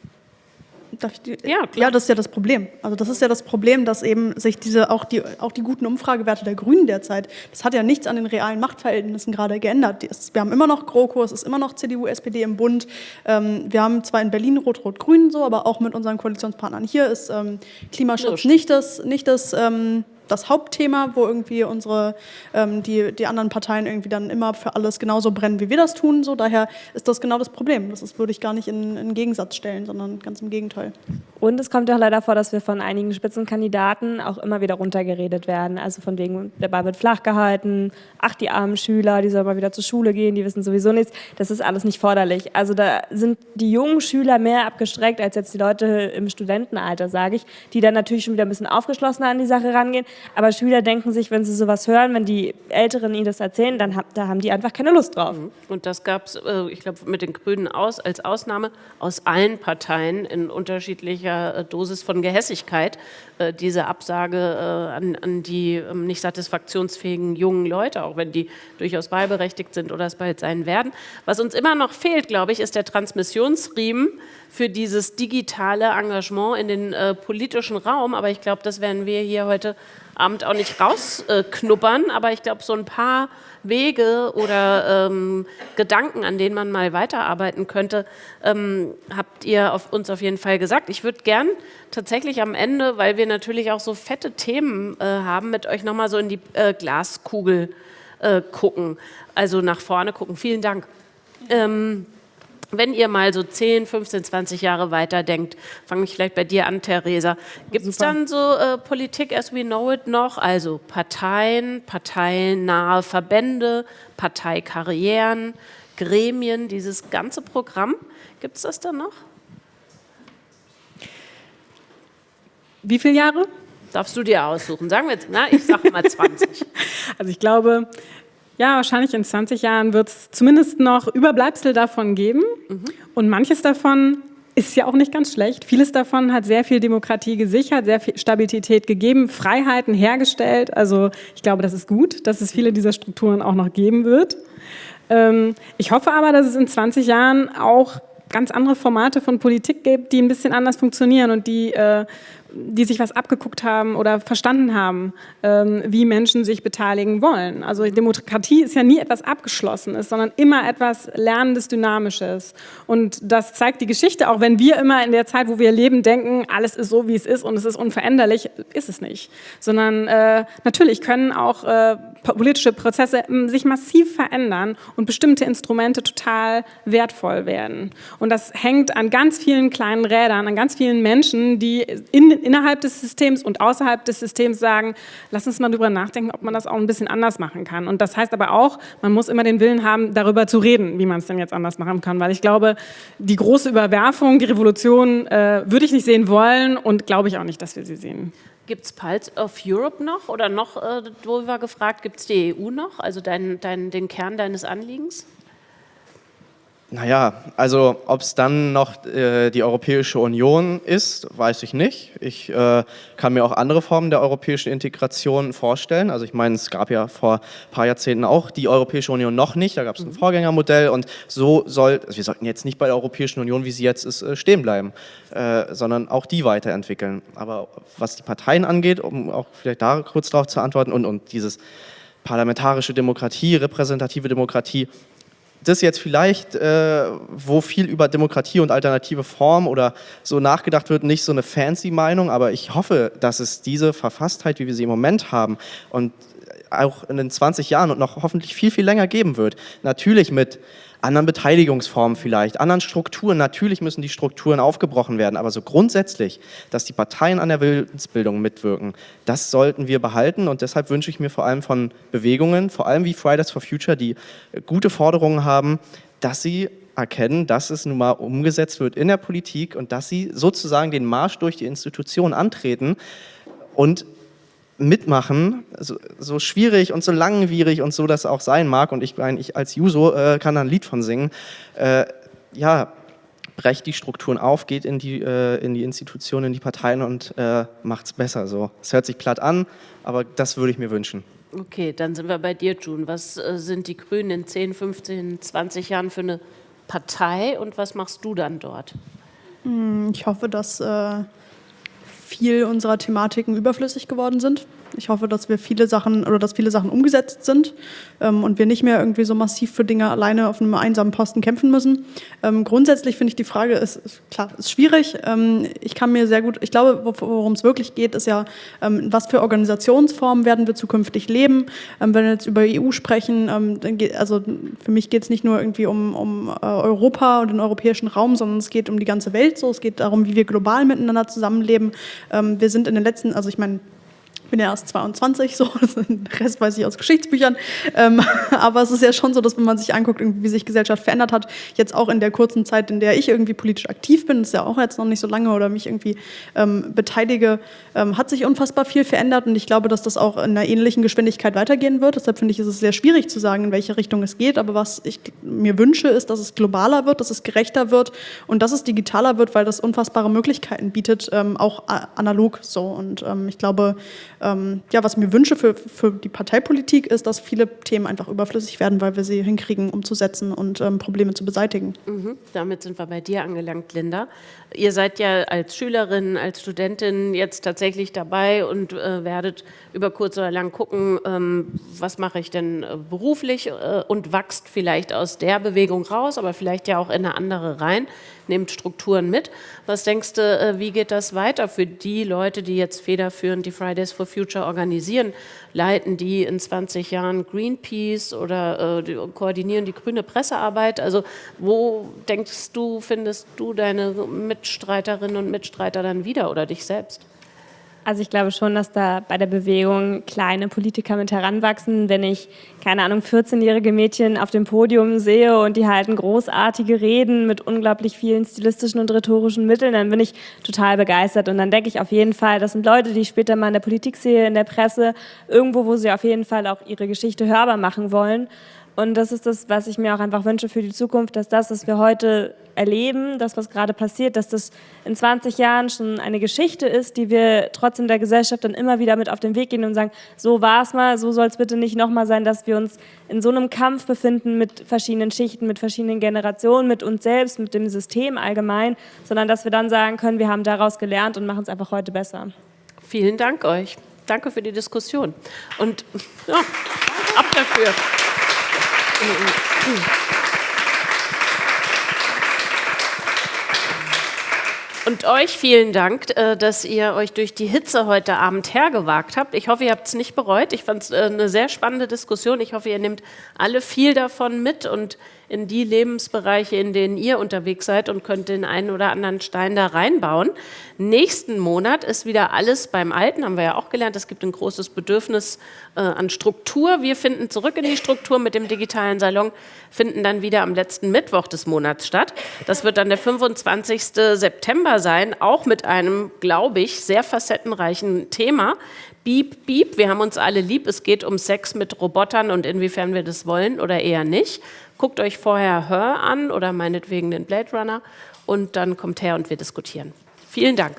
Ja, klar. ja, das ist ja das Problem. Also das ist ja das Problem, dass eben sich diese auch die auch die guten Umfragewerte der Grünen derzeit, das hat ja nichts an den realen Machtverhältnissen gerade geändert. Wir haben immer noch GroKo, es ist immer noch CDU, SPD im Bund. Ähm, wir haben zwar in Berlin Rot-Rot-Grün so, aber auch mit unseren Koalitionspartnern hier ist ähm, Klimaschutz nicht das nicht das ähm, das Hauptthema, wo irgendwie unsere, ähm, die, die anderen Parteien irgendwie dann immer für alles genauso brennen, wie wir das tun. So, daher ist das genau das Problem. Das ist, würde ich gar nicht in, in Gegensatz stellen, sondern ganz im Gegenteil. Und es kommt ja auch leider vor, dass wir von einigen Spitzenkandidaten auch immer wieder runtergeredet werden. Also von wegen, der Ball wird flach gehalten, ach, die armen Schüler, die sollen mal wieder zur Schule gehen, die wissen sowieso nichts. Das ist alles nicht forderlich. Also da sind die jungen Schüler mehr abgestreckt als jetzt die Leute im Studentenalter, sage ich, die dann natürlich schon wieder ein bisschen aufgeschlossener an die Sache rangehen. Aber Schüler denken sich, wenn sie sowas hören, wenn die Älteren ihnen das erzählen, dann da haben die einfach keine Lust drauf. Mhm. Und das gab es, äh, ich glaube, mit den Grünen aus, als Ausnahme aus allen Parteien in unterschiedlicher äh, Dosis von Gehässigkeit, äh, diese Absage an, an, die ähm, nicht satisfaktionsfähigen jungen Leute, auch wenn die durchaus wahlberechtigt sind oder es bald sein werden. Was uns immer noch fehlt, glaube ich, ist der Transmissionsriemen für dieses digitale Engagement in den äh, politischen Raum. Aber ich glaube, das werden wir hier heute Abend auch nicht rausknuppern. aber ich glaube, so ein paar Wege oder ähm, Gedanken, an denen man mal weiterarbeiten könnte, ähm, habt ihr auf uns auf jeden Fall gesagt. Ich würde gern tatsächlich am Ende, weil wir natürlich auch so fette Themen äh, haben, mit euch nochmal so in die äh, Glaskugel äh, gucken, also nach vorne gucken. Vielen Dank. Ähm, wenn ihr mal so 10, 15, 20 Jahre weiter denkt, fange ich vielleicht bei dir an, Theresa, gibt es dann so äh, Politik as we know it noch, also Parteien, parteiennahe Verbände, Parteikarrieren, Gremien, dieses ganze Programm, gibt es das dann noch? Wie viele Jahre? Darfst du dir aussuchen. Sagen wir jetzt, na, ich sage mal 20. also ich glaube, ja, wahrscheinlich in 20 Jahren wird es zumindest noch Überbleibsel davon geben. Mhm. Und manches davon ist ja auch nicht ganz schlecht. Vieles davon hat sehr viel Demokratie gesichert, sehr viel Stabilität gegeben, Freiheiten hergestellt. Also ich glaube, das ist gut, dass es viele dieser Strukturen auch noch geben wird. Ähm, ich hoffe aber, dass es in 20 Jahren auch ganz andere Formate von Politik gibt, die ein bisschen anders funktionieren und die äh, die sich was abgeguckt haben oder verstanden haben, ähm, wie Menschen sich beteiligen wollen. Also Demokratie ist ja nie etwas Abgeschlossenes, sondern immer etwas Lernendes, Dynamisches. Und das zeigt die Geschichte, auch wenn wir immer in der Zeit, wo wir leben, denken, alles ist so, wie es ist und es ist unveränderlich, ist es nicht. Sondern äh, natürlich können auch äh, politische Prozesse hm, sich massiv verändern und bestimmte Instrumente total wertvoll werden. Und das hängt an ganz vielen kleinen Rädern, an ganz vielen Menschen, die in, innerhalb des Systems und außerhalb des Systems sagen, lass uns mal drüber nachdenken, ob man das auch ein bisschen anders machen kann. Und das heißt aber auch, man muss immer den Willen haben, darüber zu reden, wie man es denn jetzt anders machen kann. Weil ich glaube, die große Überwerfung, die Revolution äh, würde ich nicht sehen wollen und glaube ich auch nicht, dass wir sie sehen. Gibt es Pulse of Europe noch oder noch, äh, wo wir gefragt, gibt es die EU noch, also dein, dein, den Kern deines Anliegens? Naja, also ob es dann noch äh, die Europäische Union ist, weiß ich nicht. Ich äh, kann mir auch andere Formen der europäischen Integration vorstellen. Also ich meine, es gab ja vor ein paar Jahrzehnten auch die Europäische Union noch nicht. Da gab es ein mhm. Vorgängermodell und so soll, also wir sollten jetzt nicht bei der Europäischen Union, wie sie jetzt ist, äh, stehen bleiben, äh, sondern auch die weiterentwickeln. Aber was die Parteien angeht, um auch vielleicht da kurz darauf zu antworten und, und dieses parlamentarische Demokratie, repräsentative Demokratie, das jetzt vielleicht, äh, wo viel über Demokratie und alternative Form oder so nachgedacht wird, nicht so eine fancy Meinung, aber ich hoffe, dass es diese Verfasstheit, wie wir sie im Moment haben und auch in den 20 Jahren und noch hoffentlich viel, viel länger geben wird. Natürlich mit anderen Beteiligungsformen vielleicht, anderen Strukturen. Natürlich müssen die Strukturen aufgebrochen werden, aber so grundsätzlich, dass die Parteien an der Willensbildung mitwirken, das sollten wir behalten und deshalb wünsche ich mir vor allem von Bewegungen, vor allem wie Fridays for Future, die gute Forderungen haben, dass sie erkennen, dass es nun mal umgesetzt wird in der Politik und dass sie sozusagen den Marsch durch die Institution antreten und mitmachen, so, so, schwierig und so langwierig und so das auch sein mag, und ich meine, ich als Juso äh, kann da ein Lied von singen, äh, ja, brecht die Strukturen auf, geht in die, äh, in die Institutionen, in die Parteien und äh, macht es besser. So. Es hört sich platt an, aber das würde ich mir wünschen. Okay, dann sind wir bei dir, June. Was äh, sind die Grünen in 10, 15, 20 Jahren für eine Partei und was machst du dann dort? Hm, ich hoffe, dass äh, viel unserer Thematiken überflüssig geworden sind. Ich hoffe, dass wir viele Sachen oder dass viele Sachen umgesetzt sind ähm, und wir nicht mehr irgendwie so massiv für Dinge alleine auf einem einsamen Posten kämpfen müssen. Ähm, grundsätzlich finde ich die Frage ist, ist klar, ist schwierig. Ähm, ich kann mir sehr gut, ich glaube, worum es wirklich geht, ist ja, ähm, was für Organisationsformen werden wir zukünftig leben. Ähm, wenn wir jetzt über EU sprechen, ähm, geht, also für mich geht es nicht nur irgendwie um, um äh, Europa und den europäischen Raum, sondern es geht um die ganze Welt so. Es geht darum, wie wir global miteinander zusammenleben. wir sind in den letzten, also ich meine, bin ja erst 22, so, den Rest weiß ich aus Geschichtsbüchern. Ähm, aber es ist ja schon so, dass wenn man sich anguckt, wie sich Gesellschaft verändert hat, jetzt auch in der kurzen Zeit, in der ich irgendwie politisch aktiv bin, ist ja auch jetzt noch nicht so lange oder mich irgendwie ähm, beteilige, ähm, hat sich unfassbar viel verändert und ich glaube, dass das auch in einer ähnlichen Geschwindigkeit weitergehen wird. Deshalb finde ich, ist es sehr schwierig zu sagen, in welche Richtung es geht. Aber was ich mir wünsche, ist, dass es globaler wird, dass es gerechter wird und dass es digitaler wird, weil das unfassbare Möglichkeiten bietet, ähm, auch analog so. Und ähm, ich glaube, ähm, ja, was ich mir wünsche für, für die Parteipolitik ist, dass viele Themen einfach überflüssig werden, weil wir sie hinkriegen, umzusetzen und ähm, Probleme zu beseitigen. Mhm. Damit sind wir bei dir angelangt, Linda. Ihr seid ja als Schülerin, als Studentin jetzt tatsächlich dabei und äh, werdet über kurz oder lang gucken, ähm, was mache ich denn äh, beruflich äh, und wächst vielleicht aus der Bewegung raus, aber vielleicht ja auch in eine andere rein nehmt Strukturen mit. Was denkst du, äh, wie geht das weiter für die Leute, die jetzt federführend die Fridays for Future organisieren? Leiten die in 20 Jahren Greenpeace oder äh, koordinieren die grüne Pressearbeit? Also wo denkst du, findest du deine Mitstreiterinnen und Mitstreiter dann wieder oder dich selbst? Also ich glaube schon, dass da bei der Bewegung kleine Politiker mit heranwachsen. Wenn ich, keine Ahnung, 14-jährige Mädchen auf dem Podium sehe und die halten großartige Reden mit unglaublich vielen stilistischen und rhetorischen Mitteln, dann bin ich total begeistert. Und dann denke ich auf jeden Fall, das sind Leute, die ich später mal in der Politik sehe, in der Presse, irgendwo, wo sie auf jeden Fall auch ihre Geschichte hörbar machen wollen. Und das ist das, was ich mir auch einfach wünsche für die Zukunft, dass das, was wir heute erleben, das, was gerade passiert, dass das in 20 Jahren schon eine Geschichte ist, die wir trotzdem der Gesellschaft dann immer wieder mit auf den Weg gehen und sagen, so war es mal, so soll es bitte nicht nochmal sein, dass wir uns in so einem Kampf befinden mit verschiedenen Schichten, mit verschiedenen Generationen, mit uns selbst, mit dem System allgemein, sondern dass wir dann sagen können, wir haben daraus gelernt und machen es einfach heute besser. Vielen Dank euch. Danke für die Diskussion. Und ja, ab dafür. Und euch vielen Dank, äh, dass ihr euch durch die Hitze heute Abend hergewagt habt. Ich hoffe, ihr habt es nicht bereut. Ich fand es äh, eine sehr spannende Diskussion. Ich hoffe, ihr nehmt alle viel davon mit und in die Lebensbereiche, in denen ihr unterwegs seid und könnt den einen oder anderen Stein da reinbauen. Nächsten Monat ist wieder alles beim Alten, haben wir ja auch gelernt. Es gibt ein großes Bedürfnis äh, an Struktur. Wir finden zurück in die Struktur mit dem digitalen Salon, finden dann wieder am letzten Mittwoch des Monats statt. Das wird dann der 25. September sein, auch mit einem, glaube ich, sehr facettenreichen Thema. Beep, beep, wir haben uns alle lieb. Es geht um Sex mit Robotern und inwiefern wir das wollen oder eher nicht. Guckt euch vorher Her an oder meinetwegen den Blade Runner und dann kommt her und wir diskutieren. Vielen Dank.